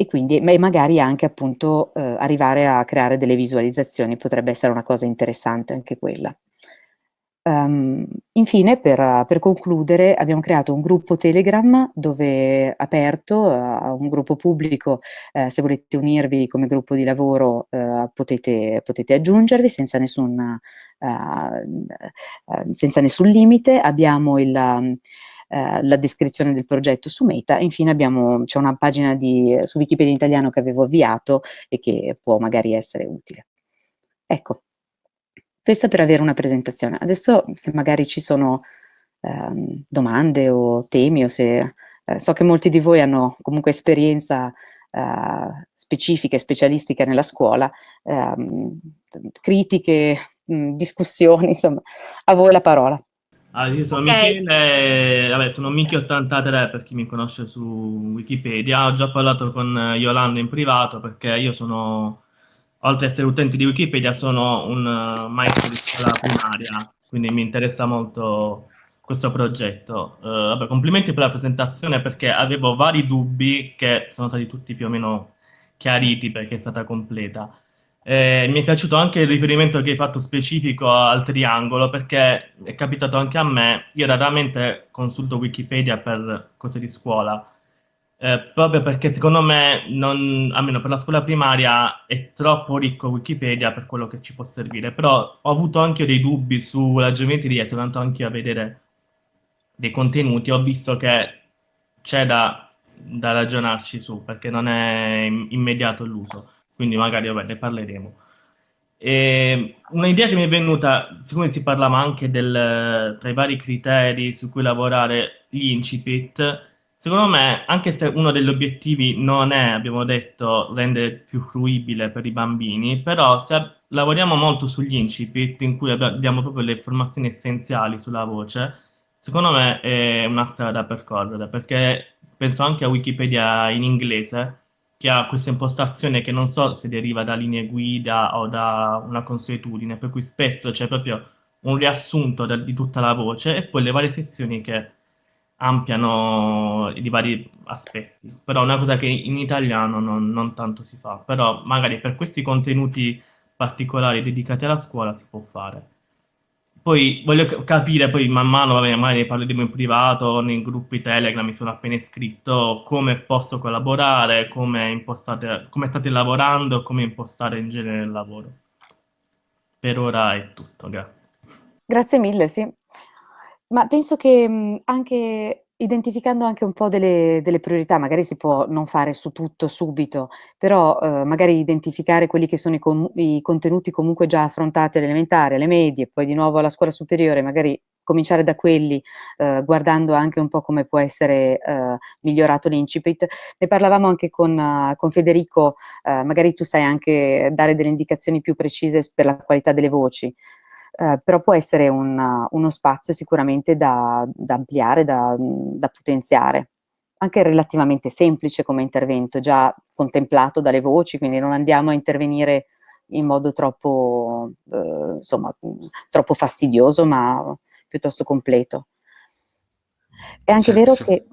e quindi e magari anche appunto eh, arrivare a creare delle visualizzazioni, potrebbe essere una cosa interessante anche quella. Um, infine, per, per, concludere, abbiamo creato un gruppo Telegram dove aperto, uh, un gruppo pubblico, uh, se volete unirvi come gruppo di lavoro uh, potete, potete, aggiungervi senza nessun, senza nessun limite. Abbiamo il, um, eh, la descrizione del progetto su Meta. Infine c'è una pagina di, su Wikipedia in italiano che avevo avviato e che può magari essere utile. Ecco, questa per avere una presentazione. Adesso se magari ci sono ehm, domande o temi o se eh, so che molti di voi hanno comunque esperienza eh, specifica e specialistica nella scuola, ehm, critiche, mh, discussioni, insomma, a voi la parola. Ah, io sono okay. Michele, vabbè, sono Michi83 per chi mi conosce su Wikipedia. Ho già parlato con Yolanda in privato perché io sono, oltre ad essere utente di Wikipedia, sono un uh, maestro di scuola primaria, quindi mi interessa molto questo progetto. Uh, vabbè, complimenti per la presentazione perché avevo vari dubbi che sono stati tutti più o meno chiariti perché è stata completa. Eh, mi è piaciuto anche il riferimento che hai fatto specifico al triangolo perché è capitato anche a me, io raramente consulto Wikipedia per cose di scuola, eh, proprio perché secondo me, non, almeno per la scuola primaria, è troppo ricco Wikipedia per quello che ci può servire, però ho avuto anche dei dubbi sulla geometria, sono andato anche a vedere dei contenuti, ho visto che c'è da, da ragionarci su, perché non è immediato l'uso quindi magari vabbè, ne parleremo. Un'idea che mi è venuta, siccome si parlava anche del, tra i vari criteri su cui lavorare gli incipit, secondo me, anche se uno degli obiettivi non è, abbiamo detto, rendere più fruibile per i bambini, però se lavoriamo molto sugli incipit, in cui abbiamo proprio le informazioni essenziali sulla voce, secondo me è una strada da percorrere, perché penso anche a Wikipedia in inglese, che ha questa impostazione che non so se deriva da linee guida o da una consuetudine, per cui spesso c'è proprio un riassunto di tutta la voce e poi le varie sezioni che ampliano i vari aspetti. Però è una cosa che in italiano non, non tanto si fa, però magari per questi contenuti particolari dedicati alla scuola si può fare. Poi voglio capire, poi man mano, vabbè, magari ne parleremo in privato, nei gruppi Telegram mi sono appena iscritto, come posso collaborare, come, come state lavorando, come impostare in genere il lavoro. Per ora è tutto, grazie. Grazie mille, sì. Ma penso che anche Identificando anche un po' delle delle priorità, magari si può non fare su tutto subito, però, uhm, magari identificare quelli che sono i com i contenuti comunque già affrontati alle elementari, alle medie, poi di nuovo alla scuola superiore, magari cominciare da quelli, uhm, guardando anche un po' come può essere, uhm, migliorato l'incipit. Ne parlavamo anche con con Federico, uhm, magari tu sai anche dare delle indicazioni più precise per la qualità delle voci. Eh, però può essere un, uno spazio sicuramente da, da ampliare, da, da, potenziare. Anche relativamente semplice come intervento, già contemplato dalle voci, quindi non andiamo a intervenire in modo troppo, eh, insomma, troppo fastidioso, ma piuttosto completo. È anche sì, vero che...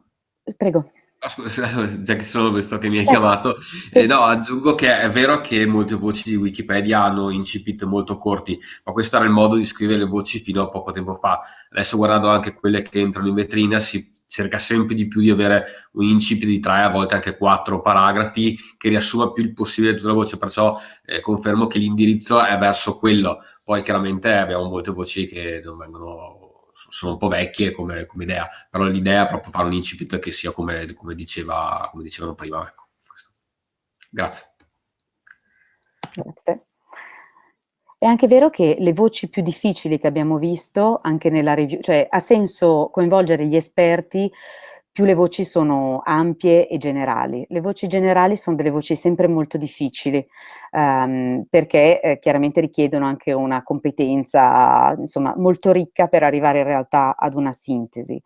Prego. Già che sono questo che mi hai eh, chiamato, sì. eh, no, aggiungo che è vero che molte voci di Wikipedia hanno incipit molto corti, ma questo era il modo di scrivere le voci fino a poco tempo fa. Adesso guardando anche quelle che entrano in vetrina si cerca sempre di più di avere un incipit di tre, a volte anche quattro paragrafi che riassuma più il possibile tutta la voce, perciò eh, confermo che l'indirizzo è verso quello. Poi chiaramente abbiamo molte voci che non vengono sono un po' vecchie come, come, idea, però l'idea è proprio fare un incipit che sia come, come, diceva, come dicevano prima. Ecco. Grazie. Grazie. È anche vero che le voci più difficili che abbiamo visto, anche nella review, cioè ha senso coinvolgere gli esperti più le voci sono ampie e generali. Le voci generali sono delle voci sempre molto difficili, um, perché eh, chiaramente richiedono anche una competenza, insomma, molto ricca per arrivare in realtà ad una sintesi.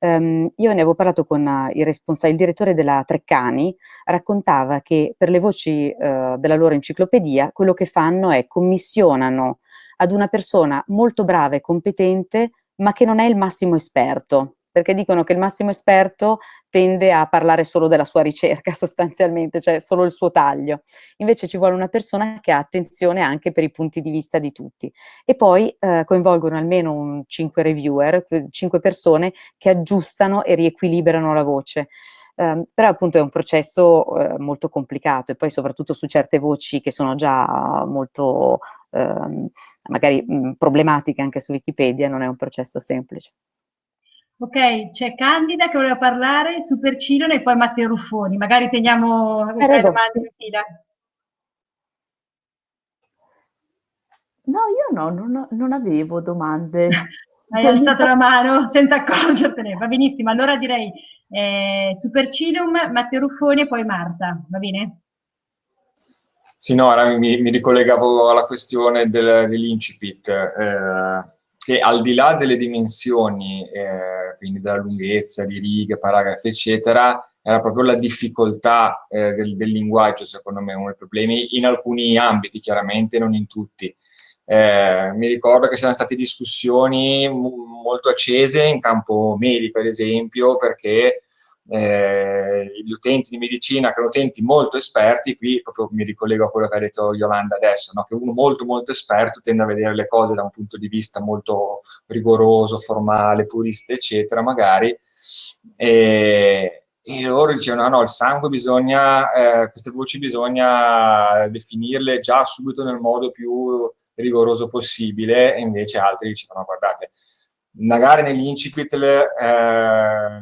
Um, io ne avevo parlato con uh, il, il, direttore della Treccani, raccontava che per le voci uh, della loro enciclopedia quello che fanno è commissionano ad una persona molto brava e competente ma che non è il massimo esperto, perché dicono che il massimo esperto tende a parlare solo della sua ricerca sostanzialmente, cioè solo il suo taglio. Invece ci vuole una persona che ha attenzione anche per i punti di vista di tutti. E poi eh, coinvolgono almeno un 5 reviewer, 5 persone che aggiustano e riequilibrano la voce. Um, però appunto è un processo uh, molto complicato e poi soprattutto su certe voci che sono già molto uh, magari mh, problematiche anche su Wikipedia non è un processo semplice. Ok, c'è Candida che voleva parlare, Super Cilone e poi Matteo Ruffoni. Magari teniamo le domande in fila. No, io no, non, non avevo domande. Hai cioè, alzato la mano senza accorgertene, va benissimo. Allora direi eh, Super Cilum, Matteo Ruffoni e poi Marta, va bene? Sì, no, ora mi, mi ricollegavo alla questione del, dell'incipit. Eh, che al di là delle dimensioni, eh, quindi della lunghezza, di righe, paragrafi, eccetera, era proprio la difficoltà eh, del, del, linguaggio, secondo me, uno dei problemi, in alcuni ambiti, chiaramente, non in tutti. eh, mi ricordo che c'erano state discussioni molto accese in campo medico, ad esempio, perché eh, gli utenti di medicina, che erano utenti molto esperti, qui proprio mi ricollego a quello che ha detto Yolanda adesso, no? che uno molto molto esperto tende a vedere le cose da un punto di vista molto rigoroso, formale, purista, eccetera, magari, e, e loro dicevano, no, no, il sangue bisogna, eh, queste voci bisogna definirle già subito nel modo più rigoroso possibile, e invece altri dicevano, guardate, magari negli incipit eh,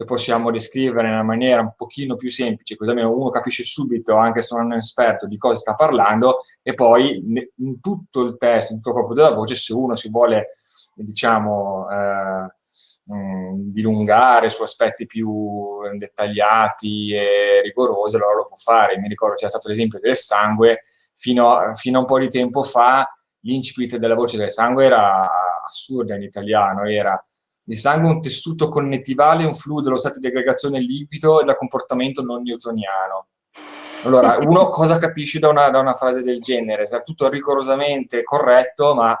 le possiamo descrivere in una maniera un pochino più semplice, così almeno uno capisce subito, anche se non è un esperto, di cosa sta parlando, e poi in tutto il testo, in tutto il corpo della voce, se uno si vuole, diciamo, eh, mh, dilungare su aspetti più dettagliati e rigorosi, allora lo può fare. Mi ricordo c'era stato l'esempio del sangue, fino a, fino a un po' di tempo fa l'incipit della voce del sangue era assurda in italiano, era il sangue è un tessuto connettivale, un fluido dello stato di aggregazione liquido e da comportamento non newtoniano. Allora, uno cosa capisce da una, da una frase del genere? Sarà tutto rigorosamente corretto, ma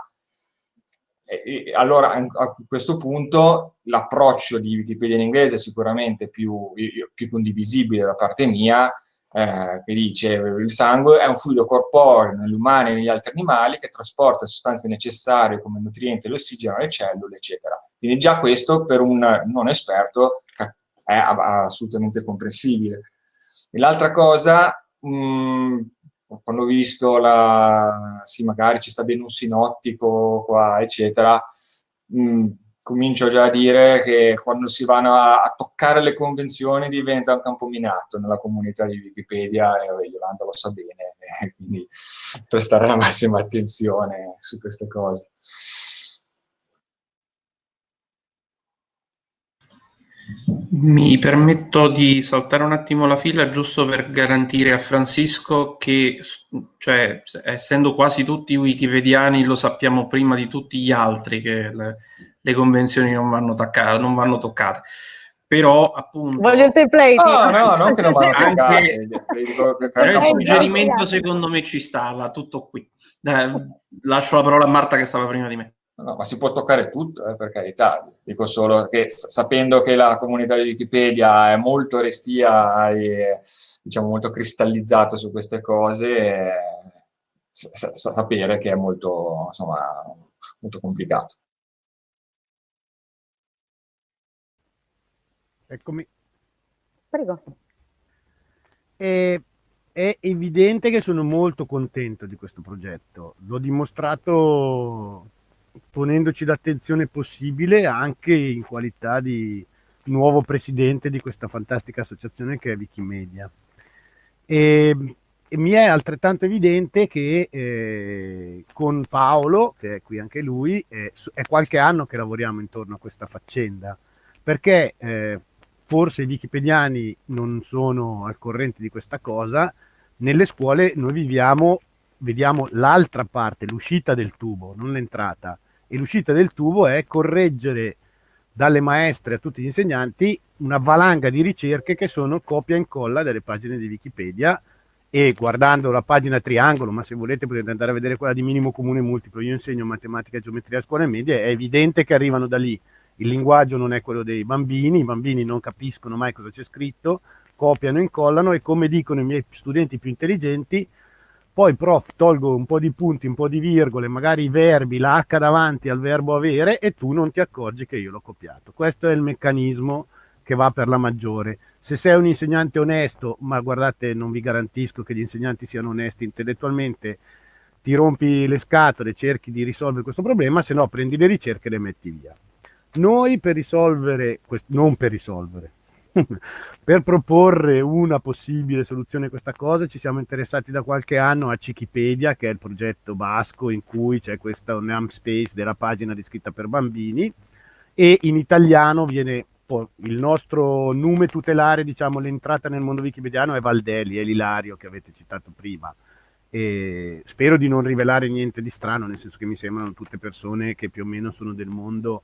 e, allora a questo punto l'approccio di Wikipedia in inglese è sicuramente più, più condivisibile da parte mia, eh, che dice il sangue è un fluido corporeo negli umani e negli altri animali che trasporta sostanze necessarie come nutrienti, l'ossigeno alle cellule, eccetera. Quindi già questo per un non esperto è assolutamente comprensibile. l'altra cosa, mh, mm, quando ho visto la, sì, magari ci sta bene un sinottico qua, eccetera, mh, mm, comincio già a dire che quando si vanno a, a, toccare le convenzioni diventa un campo minato nella comunità di Wikipedia e Yolanda lo sa bene, eh, quindi prestare la massima attenzione su queste cose. Mi permetto di saltare un attimo la fila giusto per garantire a Francisco che, cioè, essendo quasi tutti wikipediani, lo sappiamo prima di tutti gli altri che le, le convenzioni non vanno, toccate, non vanno toccate. Però, appunto... Voglio il template! No, no, non che non vanno toccate. Però il suggerimento secondo me ci stava, tutto qui. Eh, lascio la parola a Marta che stava prima di me. No, ma si può toccare tutto, eh, per carità. Dico solo che sapendo che la comunità di Wikipedia è molto restia e diciamo molto cristallizzata su queste cose, eh, sa sapere che è molto, insomma, molto complicato. Eccomi. Prego. E è evidente che sono molto contento di questo progetto. L'ho dimostrato ponendoci l'attenzione possibile anche in qualità di nuovo presidente di questa fantastica associazione che è Wikimedia. E, e mi è altrettanto evidente che eh, con Paolo, che è qui anche lui, eh, è qualche anno che lavoriamo intorno a questa faccenda, perché eh, forse i wikipediani non sono al corrente di questa cosa, nelle scuole noi viviamo, vediamo l'altra parte, l'uscita del tubo, non l'entrata e l'uscita del tubo è correggere dalle maestre a tutti gli insegnanti una valanga di ricerche che sono copia e incolla delle pagine di Wikipedia e guardando la pagina triangolo, ma se volete potete andare a vedere quella di minimo comune multiplo, io insegno matematica e geometria a scuole medie, è evidente che arrivano da lì. Il linguaggio non è quello dei bambini, i bambini non capiscono mai cosa c'è scritto, copiano, incollano e come dicono i miei studenti più intelligenti, poi prof tolgo un po' di punti, un po' di virgole, magari i verbi, la H davanti al verbo avere e tu non ti accorgi che io l'ho copiato. Questo è il meccanismo che va per la maggiore. Se sei un insegnante onesto, ma guardate, non vi garantisco che gli insegnanti siano onesti intellettualmente, ti rompi le scatole, cerchi di risolvere questo problema, se no prendi le ricerche e le metti via. Noi per risolvere, non per risolvere, per proporre una possibile soluzione a questa cosa ci siamo interessati da qualche anno a Cikipedia, che è il progetto basco in cui c'è questa namespace della pagina descritta per bambini e in italiano viene il nostro nome tutelare, diciamo l'entrata nel mondo wikipediano è Valdeli, è l'Ilario che avete citato prima. E spero di non rivelare niente di strano, nel senso che mi sembrano tutte persone che più o meno sono del mondo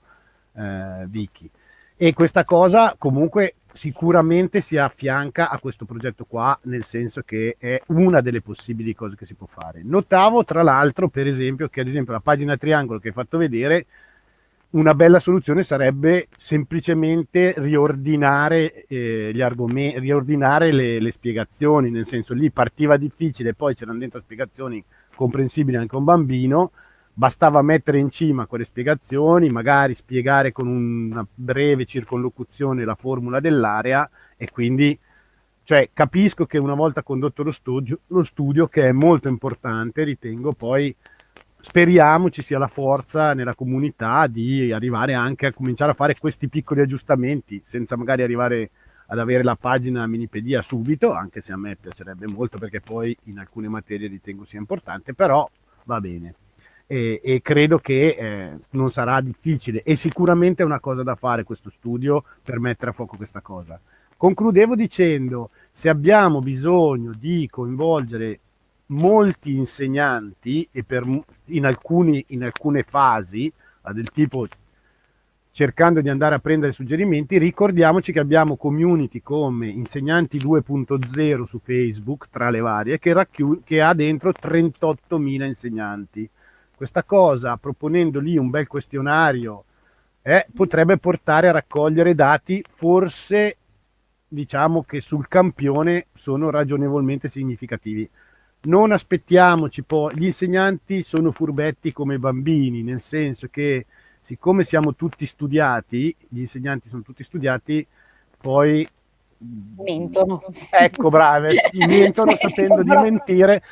eh, wiki. E questa cosa comunque sicuramente si affianca a questo progetto qua, nel senso che è una delle possibili cose che si può fare. Notavo tra l'altro, per esempio, che ad esempio la pagina triangolo che hai fatto vedere, una bella soluzione sarebbe semplicemente riordinare eh, gli argomenti, riordinare le, le, spiegazioni, nel senso lì partiva difficile, poi c'erano dentro spiegazioni comprensibili anche a un bambino, bastava mettere in cima quelle spiegazioni, magari spiegare con una breve circonlocuzione la formula dell'area e quindi cioè, capisco che una volta condotto lo studio, lo studio, che è molto importante, ritengo poi speriamo ci sia la forza nella comunità di arrivare anche a cominciare a fare questi piccoli aggiustamenti senza magari arrivare ad avere la pagina Minipedia subito, anche se a me piacerebbe molto perché poi in alcune materie ritengo sia importante, però va bene e, e credo che eh, non sarà difficile e sicuramente è una cosa da fare questo studio per mettere a fuoco questa cosa. Concludevo dicendo, se abbiamo bisogno di coinvolgere molti insegnanti e per, in, alcuni, in alcune fasi, del tipo cercando di andare a prendere suggerimenti, ricordiamoci che abbiamo community come Insegnanti 2.0 su Facebook, tra le varie, che, che ha dentro 38.000 insegnanti. Questa cosa, proponendo lì un bel questionario, eh, potrebbe portare a raccogliere dati forse diciamo che sul campione sono ragionevolmente significativi. Non aspettiamoci poi, gli insegnanti sono furbetti come bambini, nel senso che siccome siamo tutti studiati, gli insegnanti sono tutti studiati, poi mentono. Ecco, brave, mentono sapendo di mentire,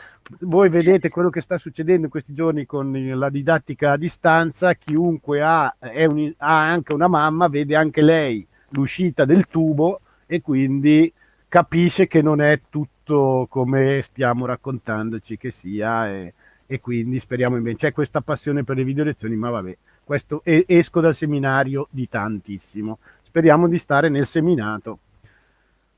voi vedete quello che sta succedendo in questi giorni con la didattica a distanza, chiunque ha, un, ha anche una mamma, vede anche lei l'uscita del tubo e quindi capisce che non è tutto come stiamo raccontandoci che sia e, e quindi speriamo invece c'è questa passione per le video lezioni, ma vabbè, questo esco dal seminario di tantissimo. Speriamo di stare nel seminato.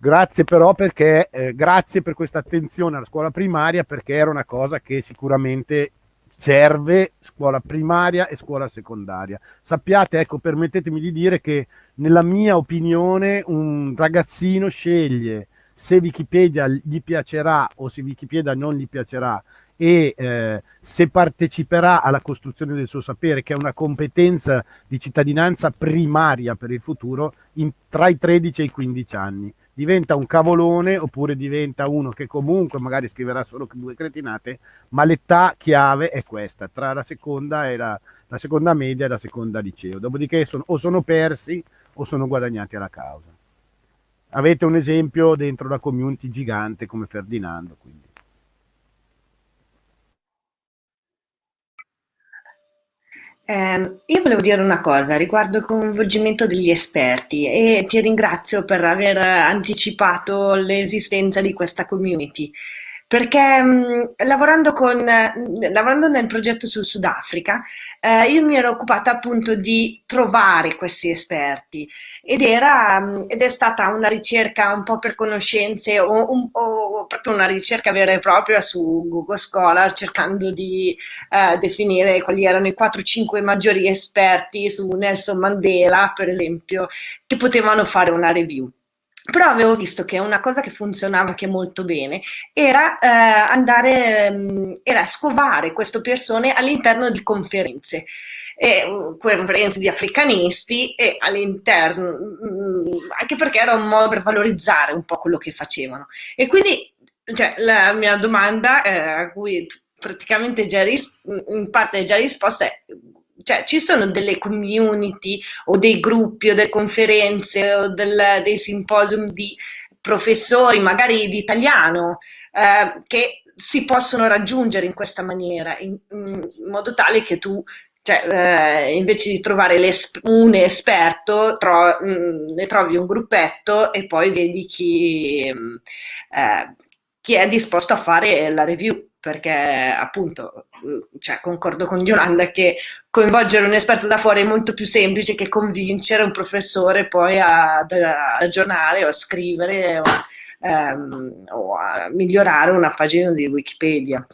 Grazie però perché, eh, grazie per questa attenzione alla scuola primaria perché era una cosa che sicuramente serve scuola primaria e scuola secondaria. Sappiate, ecco, permettetemi di dire che nella mia opinione un ragazzino sceglie se Wikipedia gli piacerà o se Wikipedia non gli piacerà e eh, se parteciperà alla costruzione del suo sapere, che è una competenza di cittadinanza primaria per il futuro, in, tra i 13 e i 15 anni diventa un cavolone oppure diventa uno che comunque magari scriverà solo due cretinate, ma l'età chiave è questa, tra la seconda, e la, la seconda media e la seconda liceo. Dopodiché sono, o sono persi o sono guadagnati alla causa. Avete un esempio dentro la community gigante come Ferdinando. Quindi. Eh, io volevo dire una cosa riguardo il coinvolgimento degli esperti e ti ringrazio per aver anticipato l'esistenza di questa community perché mh, lavorando, con, lavorando nel progetto sul Sudafrica eh, io mi ero occupata appunto di trovare questi esperti ed, era, mh, ed è stata una ricerca un po' per conoscenze o, un, o, proprio una ricerca vera e propria su Google Scholar cercando di eh, definire quali erano i 4-5 maggiori esperti su Nelson Mandela per esempio che potevano fare una review. Però avevo visto che una cosa che funzionava anche molto bene era eh, andare, um, era scovare queste persone all'interno di conferenze. E, uh, conferenze di africanisti e all'interno, um, anche perché era un modo per valorizzare un po' quello che facevano. E quindi cioè, la mia domanda, eh, a cui praticamente già in parte già risposta è cioè ci sono delle community o dei gruppi o delle conferenze o del, dei simposium di professori, magari di italiano, eh, che si possono raggiungere in questa maniera, in, in modo tale che tu cioè, eh, invece di trovare un esperto, tro mh, ne trovi un gruppetto e poi vedi chi, eh, chi è disposto a fare la review perché appunto cioè, concordo con Yolanda che coinvolgere un esperto da fuori è molto più semplice che convincere un professore poi a, aggiornare o a scrivere o, ehm, o, a migliorare una pagina di Wikipedia.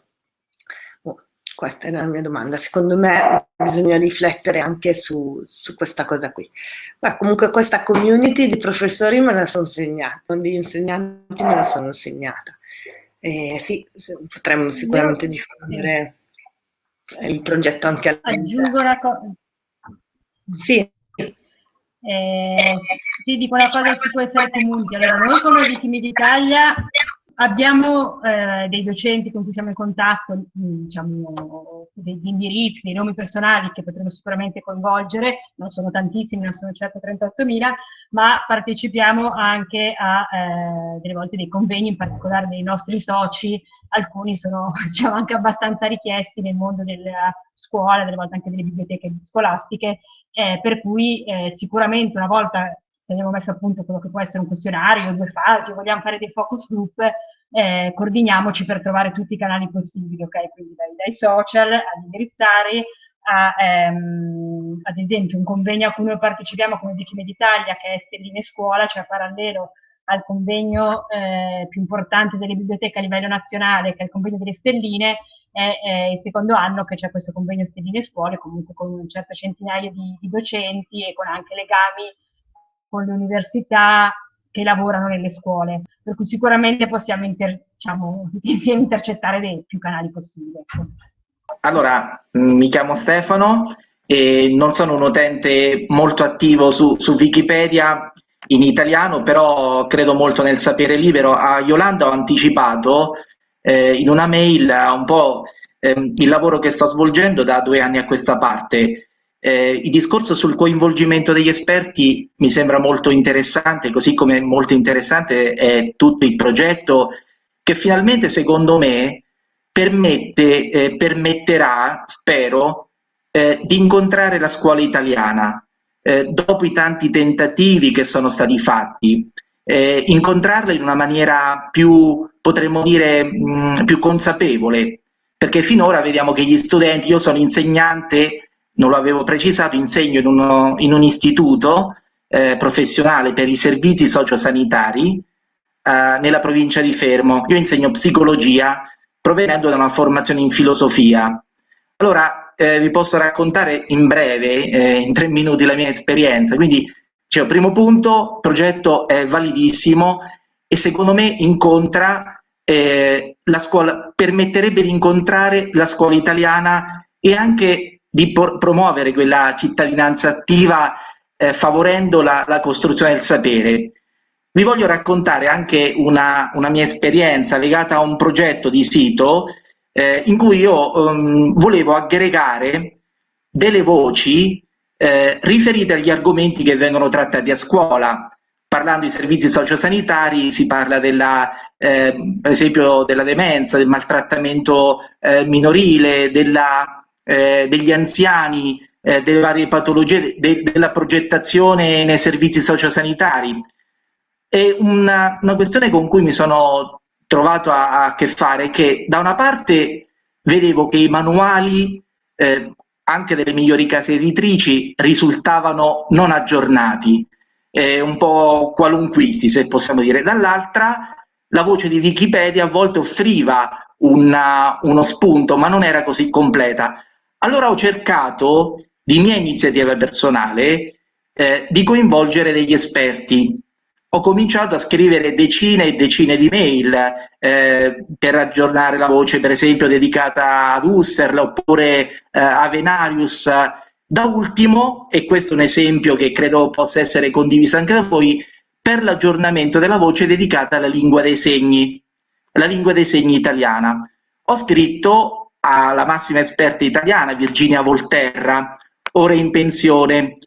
Oh, Questa è la mia domanda. Secondo me bisogna riflettere anche su, su questa cosa qui. Ma comunque questa community di professori me la sono segnata, di insegnanti me la sono segnata. Eh, sì, potremmo sicuramente Io, diffondere il progetto anche all'interno. Aggiungo una cosa. Sì. Eh, sì, dico una cosa su questa community. Allora, noi come Wikimedia Italia Abbiamo eh, dei docenti con cui siamo in contatto, mm, diciamo, degli indirizzi, dei nomi personali che potremo sicuramente coinvolgere, non sono tantissimi, non sono certo 38.000, ma partecipiamo anche a eh, delle volte dei convegni, in particolare dei nostri soci, alcuni sono diciamo, anche abbastanza richiesti nel mondo della scuola, delle volte anche delle biblioteche scolastiche, eh, per cui eh, sicuramente una volta se abbiamo messo a punto quello che può essere un questionario, due fasi, vogliamo fare dei focus group, eh, coordiniamoci per trovare tutti i canali possibili, ok? Quindi dai, dai social ad indirizzare, a, ehm, ad esempio un convegno a cui noi partecipiamo come Wikimedia Italia, che è Stelline Scuola, cioè parallelo al convegno eh, più importante delle biblioteche a livello nazionale, che è il convegno delle stelline, è, è il secondo anno che c'è questo convegno Stelline Scuole, comunque con un certo centinaio di, di docenti e con anche legami con le università che lavorano nelle scuole, per cui sicuramente possiamo inter, diciamo, intercettare dei più canali possibili. Ecco. Allora, mm, mi chiamo Stefano e non sono un utente molto attivo su, su Wikipedia in italiano, però credo molto nel sapere libero. A Yolanda ho anticipato eh, in una mail un po' eh, il lavoro che sto svolgendo da due anni a questa parte eh, il discorso sul coinvolgimento degli esperti mi sembra molto interessante, così come molto interessante è tutto il progetto che finalmente, secondo me, permette, eh, permetterà, spero, eh, di incontrare la scuola italiana. Eh, dopo i tanti tentativi che sono stati fatti, eh, incontrarla in una maniera più, potremmo dire, mh, più consapevole, perché finora vediamo che gli studenti, io sono insegnante non lo avevo precisato, insegno in, uno, in un istituto eh, professionale per i servizi sociosanitari eh, nella provincia di Fermo. Io insegno psicologia provenendo da una formazione in filosofia. Allora, eh, vi posso raccontare in breve, eh, in tre minuti, la mia esperienza. Quindi, cioè, primo punto, il progetto è validissimo e secondo me incontra eh, la scuola, permetterebbe di incontrare la scuola italiana e anche di promuovere quella cittadinanza attiva eh, favorendo la, la, costruzione del sapere. Vi voglio raccontare anche una, una, mia esperienza legata a un progetto di sito eh, in cui io um, volevo aggregare delle voci eh, riferite agli argomenti che vengono trattati a scuola. Parlando di servizi sociosanitari si parla della, eh, per esempio della demenza, del maltrattamento eh, minorile, della eh, degli anziani, eh, delle varie patologie, de della progettazione nei servizi sociosanitari. È una, una, questione con cui mi sono trovato a, a, che fare che da una parte vedevo che i manuali eh, anche delle migliori case editrici risultavano non aggiornati, eh, un po' qualunquisti se possiamo dire, dall'altra la voce di Wikipedia a volte offriva una, uno spunto ma non era così completa. Allora ho cercato, di mia iniziativa personale, eh, di coinvolgere degli esperti. Ho cominciato a scrivere decine e decine di mail eh, per aggiornare la voce, per esempio, dedicata ad Husserl oppure eh, a Venarius. Da ultimo, e questo è un esempio che credo possa essere condiviso anche da voi, per l'aggiornamento della voce dedicata alla lingua dei segni, la lingua dei segni italiana. Ho scritto alla massima esperta italiana, Virginia Volterra, ora in pensione.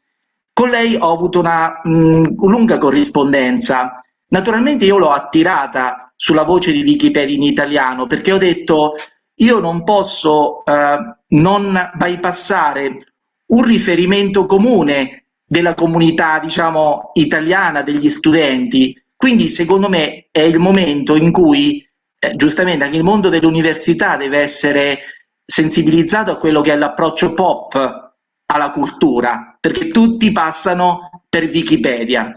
Con lei ho avuto una mh, lunga corrispondenza. Naturalmente io l'ho attirata sulla voce di Wikipedia in italiano perché ho detto io non posso eh, non bypassare un riferimento comune della comunità, diciamo, italiana, degli studenti. Quindi secondo me è il momento in cui eh, giustamente anche il mondo dell'università deve essere sensibilizzato a quello che è l'approccio pop alla cultura, perché tutti passano per Wikipedia.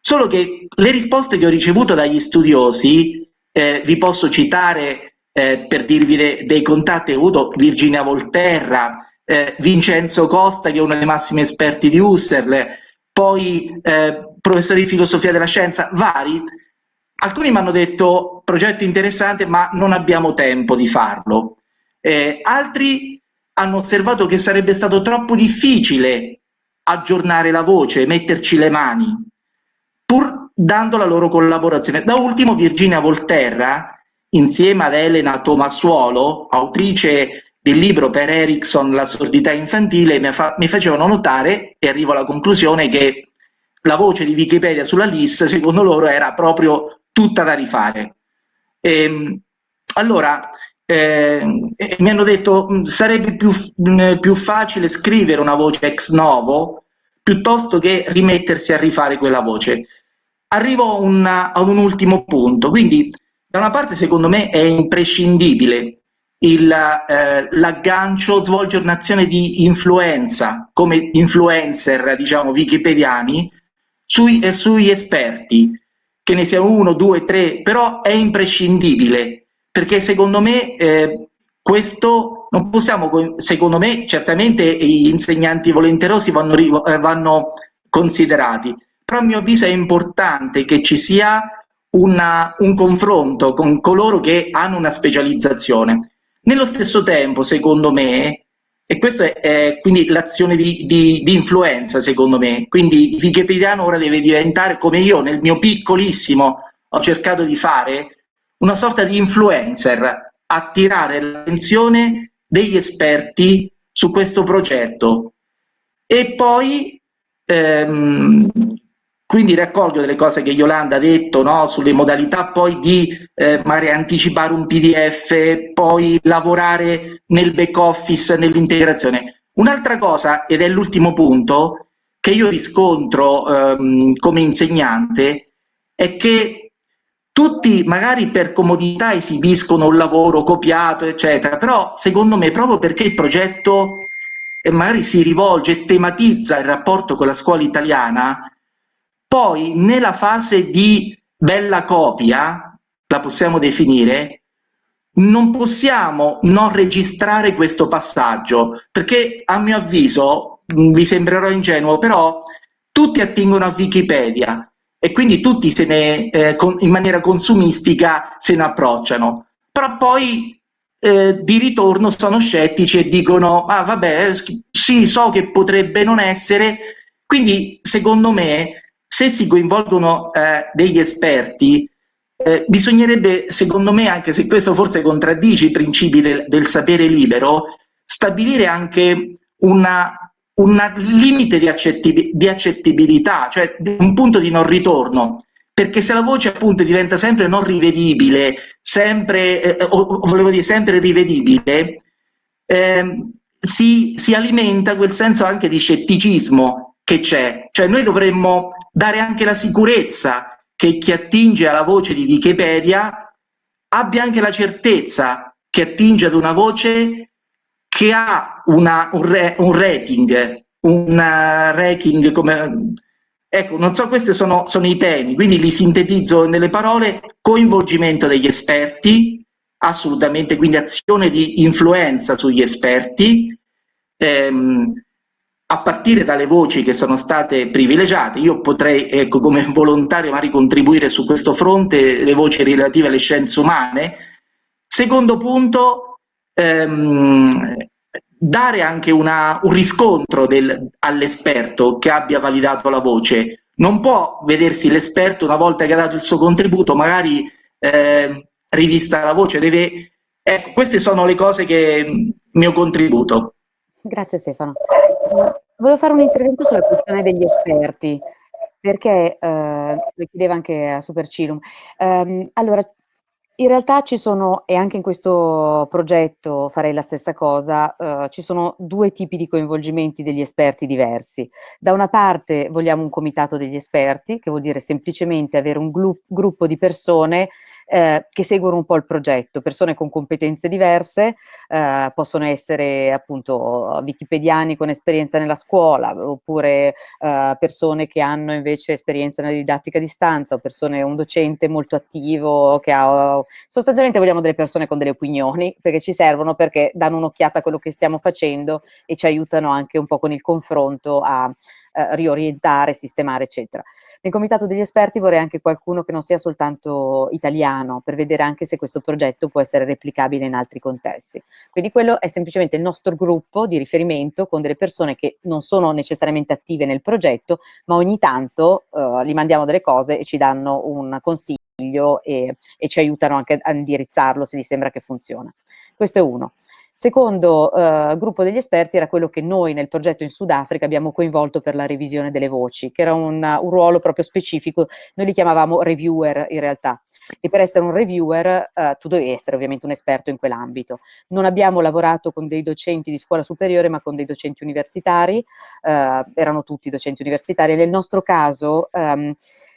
Solo che le risposte che ho ricevuto dagli studiosi, eh, vi posso citare eh, per dirvi de dei contatti, ho avuto Virginia Volterra, eh, Vincenzo Costa che è uno dei massimi esperti di Husserl, poi eh, professori di filosofia della scienza, vari. Alcuni mi hanno detto progetto interessante ma non abbiamo tempo di farlo. Eh, altri hanno osservato che sarebbe stato troppo difficile aggiornare la voce, metterci le mani, pur dando la loro collaborazione. Da ultimo Virginia Volterra, insieme ad Elena Tomassuolo, autrice del libro per Erickson La sordità infantile, mi, fa mi facevano notare, e arrivo alla conclusione, che la voce di Wikipedia sulla lista, secondo loro, era proprio tutta da rifare. E, ehm, allora, eh, mi hanno detto mm, sarebbe più, mm, più facile scrivere una voce ex novo piuttosto che rimettersi a rifare quella voce. Arrivo una, ad un ultimo punto, quindi da una parte secondo me è imprescindibile eh, l'aggancio svolgere un'azione di influenza come influencer diciamo wikipediani sui, eh, sui esperti che ne sia uno, due, tre, però è imprescindibile perché secondo me eh, questo non possiamo, secondo me certamente gli insegnanti volenterosi vanno, eh, vanno considerati, però a mio avviso è importante che ci sia una, un confronto con coloro che hanno una specializzazione. Nello stesso tempo, secondo me, e questa è, quindi l'azione di, di, di, influenza, secondo me, quindi il wikipediano ora deve diventare, come io nel mio piccolissimo ho cercato di fare, una sorta di influencer, attirare l'attenzione degli esperti su questo progetto. E poi ehm, quindi raccolgo delle cose che Yolanda ha detto no? sulle modalità poi di eh, magari anticipare un PDF, poi lavorare nel back office, nell'integrazione. Un'altra cosa, ed è l'ultimo punto, che io riscontro ehm, come insegnante, è che tutti magari per comodità esibiscono un lavoro copiato, eccetera, però secondo me proprio perché il progetto eh, magari si rivolge e tematizza il rapporto con la scuola italiana, poi nella fase di bella copia, la possiamo definire, non possiamo non registrare questo passaggio, perché a mio avviso, vi sembrerò ingenuo, però tutti attingono a Wikipedia e quindi tutti se ne, eh, con, in maniera consumistica se ne approcciano. Però poi eh, di ritorno sono scettici e dicono, ah vabbè, sì, so che potrebbe non essere, quindi secondo me se si coinvolgono eh, degli esperti, eh, bisognerebbe, secondo me, anche se questo forse contraddice i principi del, del sapere libero, stabilire anche una, un limite di, accetti, di accettibilità, cioè un punto di non ritorno, perché se la voce appunto diventa sempre non rivedibile, sempre, eh, o, volevo dire sempre rivedibile, eh, si, si alimenta quel senso anche di scetticismo che c'è. Cioè noi dovremmo dare anche la sicurezza che chi attinge alla voce di Wikipedia abbia anche la certezza che attinge ad una voce che ha una, un, re, un, rating, un ranking come... Ecco, non so, questi sono, sono i temi, quindi li sintetizzo nelle parole, coinvolgimento degli esperti, assolutamente, quindi azione di influenza sugli esperti, ehm, a partire dalle voci che sono state privilegiate, io potrei ecco, come volontario magari contribuire su questo fronte le voci relative alle scienze umane. Secondo punto, ehm, dare anche una, un riscontro all'esperto che abbia validato la voce. Non può vedersi l'esperto una volta che ha dato il suo contributo, magari eh, rivista la voce, deve... Ecco, queste sono le cose che mio contributo. Grazie Stefano. Volevo fare un intervento sulla questione degli esperti, perché, eh, lo chiedeva anche a Supercilum. Um, allora, in realtà ci sono, e anche in questo progetto farei la stessa cosa, uh, ci sono due tipi di coinvolgimenti degli esperti diversi. Da una parte vogliamo un comitato degli esperti, che vuol dire semplicemente avere un gruppo di persone eh, che seguono un po' il progetto, persone con competenze diverse, eh, possono essere appunto wikipediani con esperienza nella scuola, oppure eh, persone che hanno invece esperienza nella didattica a distanza, o persone, un docente molto attivo, che ha, sostanzialmente vogliamo delle persone con delle opinioni, perché ci servono perché danno un'occhiata a quello che stiamo facendo e ci aiutano anche un po' con il confronto a eh, riorientare, sistemare, eccetera. Nel comitato degli esperti vorrei anche qualcuno che non sia soltanto italiano, per vedere anche se questo progetto può essere replicabile in altri contesti. Quindi quello è semplicemente il nostro gruppo di riferimento con delle persone che non sono necessariamente attive nel progetto, ma ogni tanto eh, gli mandiamo delle cose e ci danno un consiglio e, e ci aiutano anche a indirizzarlo se gli sembra che funziona. Questo è uno. Secondo eh, gruppo degli esperti era quello che noi nel progetto in Sudafrica abbiamo coinvolto per la revisione delle voci, che era un, un ruolo proprio specifico, noi li chiamavamo reviewer in realtà. E per essere un reviewer eh, tu devi essere ovviamente un esperto in quell'ambito. Non abbiamo lavorato con dei docenti di scuola superiore, ma con dei docenti universitari, eh, erano tutti docenti universitari. Nel nostro caso ehm,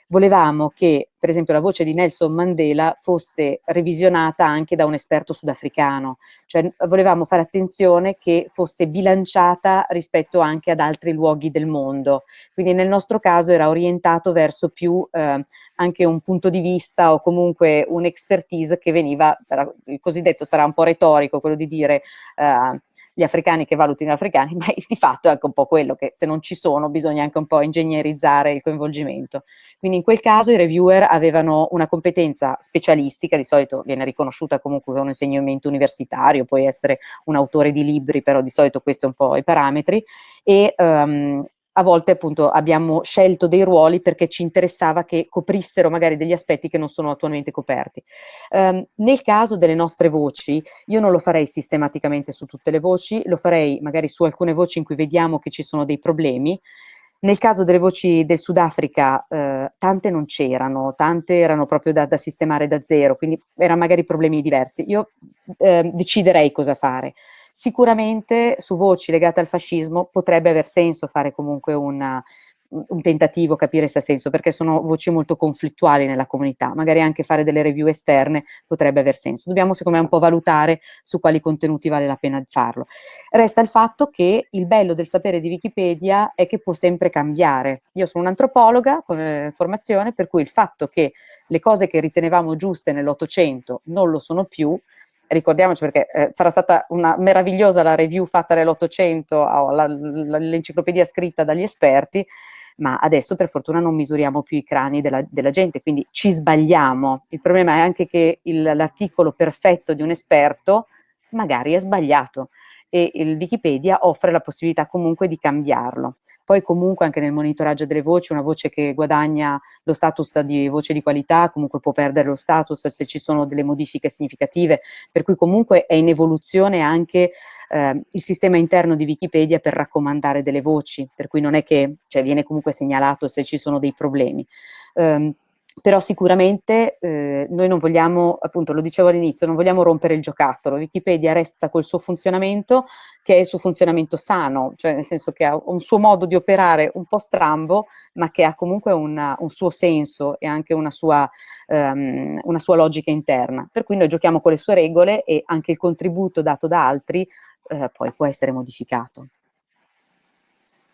volevamo che, per esempio, la voce di Nelson Mandela fosse revisionata anche da un esperto sudafricano, cioè volevamo fare attenzione che fosse bilanciata rispetto anche ad altri luoghi del mondo, quindi nel nostro caso era orientato verso più eh, anche un punto di vista o comunque un'expertise che veniva, il cosiddetto sarà un po' retorico, quello di dire eh, gli africani che valutino gli africani, ma di fatto è anche un po' quello che se non ci sono bisogna anche un po' ingegnerizzare il coinvolgimento. Quindi in quel caso i reviewer avevano una competenza specialistica, di solito viene riconosciuta comunque con un insegnamento universitario, puoi essere un autore di libri, però di solito questi sono un po' i parametri, e um, a volte appunto abbiamo scelto dei ruoli perché ci interessava che coprissero magari degli aspetti che non sono attualmente coperti. Um, nel caso delle nostre voci, io non lo farei sistematicamente su tutte le voci, lo farei magari su alcune voci in cui vediamo che ci sono dei problemi, nel caso delle voci del Sudafrica, eh, tante non c'erano, tante erano proprio da, da, sistemare da zero, quindi erano magari problemi diversi. Io eh, deciderei cosa fare. Sicuramente su voci legate al fascismo potrebbe aver senso fare comunque una, un tentativo, capire se ha senso, perché sono voci molto conflittuali nella comunità, magari anche fare delle review esterne potrebbe aver senso. Dobbiamo secondo me un po' valutare su quali contenuti vale la pena farlo. Resta il fatto che il bello del sapere di Wikipedia è che può sempre cambiare. Io sono un'antropologa come formazione, per cui il fatto che le cose che ritenevamo giuste nell'Ottocento non lo sono più, ricordiamoci perché eh, sarà stata una meravigliosa la review fatta nell'Ottocento, l'enciclopedia scritta dagli esperti, ma adesso per fortuna non misuriamo più i crani della, della gente, quindi ci sbagliamo. Il problema è anche che l'articolo perfetto di un esperto magari è sbagliato e il Wikipedia offre la possibilità comunque di cambiarlo. Poi comunque anche nel monitoraggio delle voci, una voce che guadagna lo status di voce di qualità comunque può perdere lo status se ci sono delle modifiche significative, per cui comunque è in evoluzione anche eh, il sistema interno di Wikipedia per raccomandare delle voci, per cui non è che cioè, viene comunque segnalato se ci sono dei problemi. Um, però sicuramente eh, noi non vogliamo, appunto lo dicevo all'inizio, non vogliamo rompere il giocattolo, Wikipedia resta col suo funzionamento che è il suo funzionamento sano, cioè nel senso che ha un suo modo di operare un po' strambo, ma che ha comunque una, un suo senso e anche una sua, um, una sua, logica interna, per cui noi giochiamo con le sue regole e anche il contributo dato da altri eh, poi può essere modificato.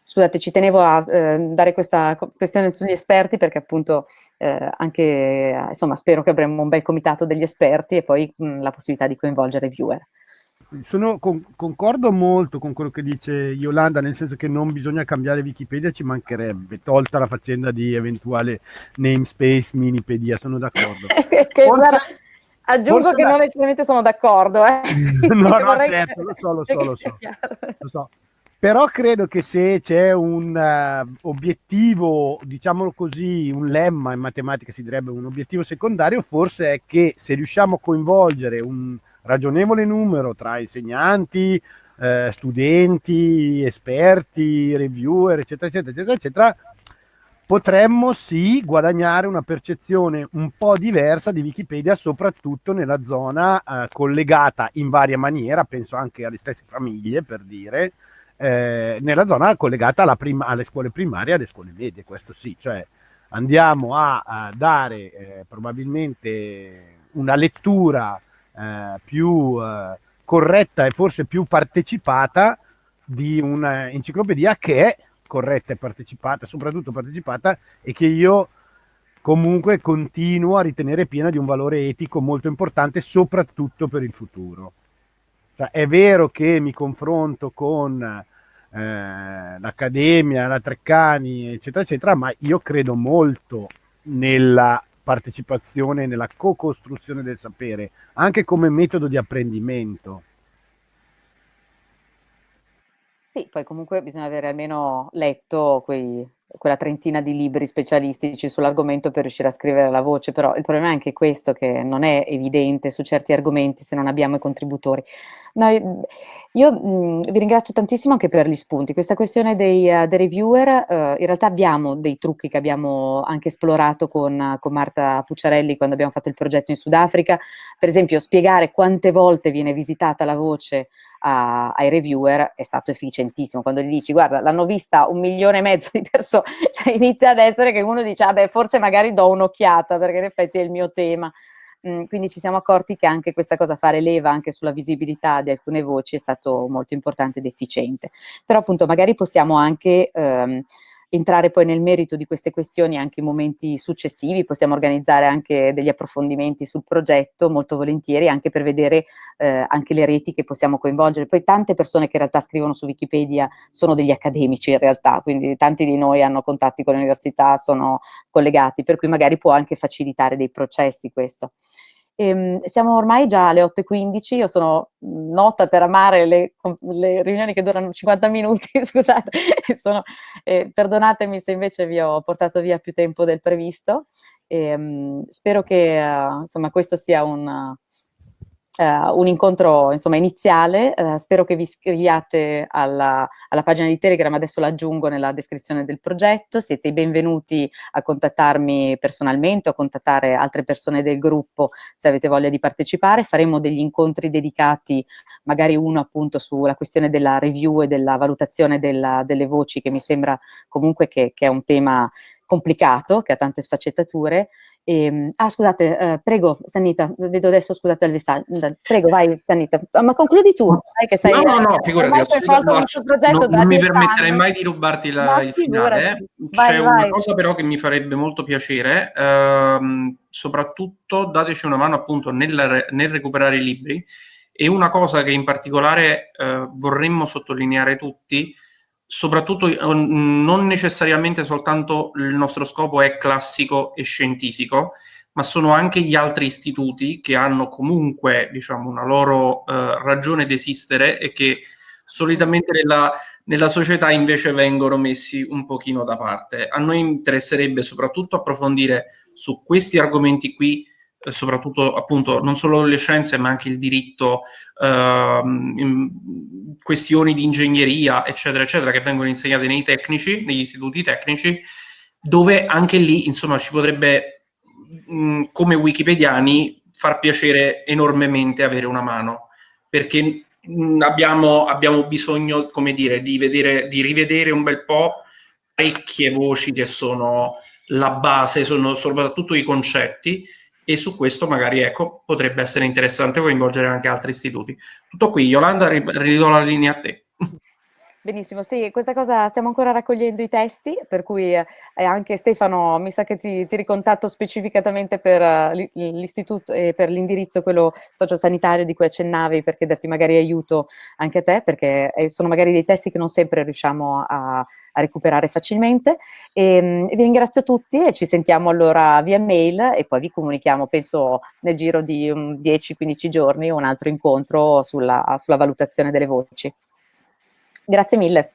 Scusate, ci tenevo a eh, dare questa questione sugli esperti perché appunto eh, anche, insomma, spero che avremo un bel comitato degli esperti e poi mh, la possibilità di coinvolgere i viewer. Sono, con, concordo molto con quello che dice Yolanda, nel senso che non bisogna cambiare Wikipedia, ci mancherebbe, tolta la faccenda di eventuale namespace, minipedia, sono d'accordo. Forse... Aggiungo che da... non necessariamente sono d'accordo. Eh. no, no, vorrei... certo, lo so, lo so, lo so, lo so. Però credo che se c'è un uh, obiettivo, diciamolo così, un lemma in matematica si direbbe un obiettivo secondario, forse è che se riusciamo a coinvolgere un ragionevole numero tra insegnanti, eh, studenti, esperti, reviewer, eccetera, eccetera, eccetera, eccetera, potremmo sì guadagnare una percezione un po' diversa di Wikipedia, soprattutto nella zona eh, collegata in varia maniera, penso anche alle stesse famiglie per dire, eh, nella zona collegata alle scuole primarie e alle scuole medie, questo sì, cioè andiamo a, a dare eh, probabilmente una lettura eh, più eh, corretta e forse più partecipata di un'enciclopedia che è corretta e partecipata, soprattutto partecipata, e che io comunque continuo a ritenere piena di un valore etico molto importante, soprattutto per il futuro. Cioè, è vero che mi confronto con eh, l'Accademia, la Treccani, eccetera, eccetera, ma io credo molto nella partecipazione, nella co-costruzione del sapere, anche come metodo di apprendimento. Sì, poi comunque bisogna avere almeno letto quei, quella trentina di libri specialistici sull'argomento per riuscire a scrivere la voce, però il problema è anche questo, che non è evidente su certi argomenti se non abbiamo i contributori. No, io mh, vi ringrazio tantissimo anche per gli spunti. Questa questione dei, uh, dei reviewer, uh, in realtà abbiamo dei trucchi che abbiamo anche esplorato con, con Marta Pucciarelli quando abbiamo fatto il progetto in Sudafrica, per esempio spiegare quante volte viene visitata la voce a, ai reviewer è stato efficientissimo. Quando gli dici, guarda, l'hanno vista un milione e mezzo di persone, cioè inizia ad essere che uno dice, ah beh, forse magari do un'occhiata, perché in effetti è il mio tema. Mm, quindi ci siamo accorti che anche questa cosa, fare leva anche sulla visibilità di alcune voci, è stato molto importante ed efficiente. Però appunto magari possiamo anche... Ehm, entrare poi nel merito di queste questioni anche in momenti successivi, possiamo organizzare anche degli approfondimenti sul progetto molto volentieri anche per vedere eh, anche le reti che possiamo coinvolgere. Poi tante persone che in realtà scrivono su Wikipedia sono degli accademici in realtà, quindi tanti di noi hanno contatti con le università, sono collegati, per cui magari può anche facilitare dei processi questo. Ehm, siamo ormai già alle 8.15, io sono nota per amare le, le riunioni che durano 50 minuti, scusate, sono, eh, perdonatemi se invece vi ho portato via più tempo del previsto. Ehm, spero che uh, insomma, questo sia un, Uh, un incontro insomma, iniziale, uh, spero che vi iscriviate alla, alla, pagina di Telegram, adesso l'aggiungo nella descrizione del progetto, siete i benvenuti a contattarmi personalmente o a contattare altre persone del gruppo se avete voglia di partecipare, faremo degli incontri dedicati, magari uno appunto sulla questione della review e della valutazione della, delle voci che mi sembra comunque che, che è un tema complicato, che ha tante sfaccettature. E, ehm, ah, scusate, eh, prego, Sanita, vedo adesso, scusate il prego, vai Sanita, ah, ma concludi tu, sai che sei... No, no, no, figurati, non, non mi permetterei mai di rubarti la, il finale. C'è una cosa però che mi farebbe molto piacere, ehm, soprattutto dateci una mano appunto nel, nel recuperare i libri, e una cosa che in particolare eh, vorremmo sottolineare tutti, soprattutto eh, non necessariamente soltanto il nostro scopo è classico e scientifico, ma sono anche gli altri istituti che hanno comunque diciamo, una loro eh, ragione d'esistere e che solitamente nella, nella, società invece vengono messi un pochino da parte. A noi interesserebbe soprattutto approfondire su questi argomenti qui soprattutto appunto non solo le scienze ma anche il diritto, ehm, questioni di ingegneria eccetera eccetera che vengono insegnate nei tecnici, negli istituti tecnici, dove anche lì insomma ci potrebbe mh, come wikipediani far piacere enormemente avere una mano. Perché mh, abbiamo, abbiamo bisogno come dire di, vedere, di rivedere un bel po' parecchie voci che sono la base, sono soprattutto i concetti e su questo magari ecco, potrebbe essere interessante coinvolgere anche altri istituti. Tutto qui, Yolanda, ridò la linea a te. Benissimo, sì, questa cosa stiamo ancora raccogliendo i testi, per cui eh, anche Stefano mi sa che ti, ti ricontatto specificatamente per uh, l'istituto e per l'indirizzo, quello sociosanitario di cui accennavi, per chiederti magari aiuto anche a te, perché eh, sono magari dei testi che non sempre riusciamo a, a recuperare facilmente. E, um, vi ringrazio tutti e ci sentiamo allora via mail e poi vi comunichiamo, penso nel giro di um, 10-15 giorni, un altro incontro sulla, sulla valutazione delle voci. Grazie mille.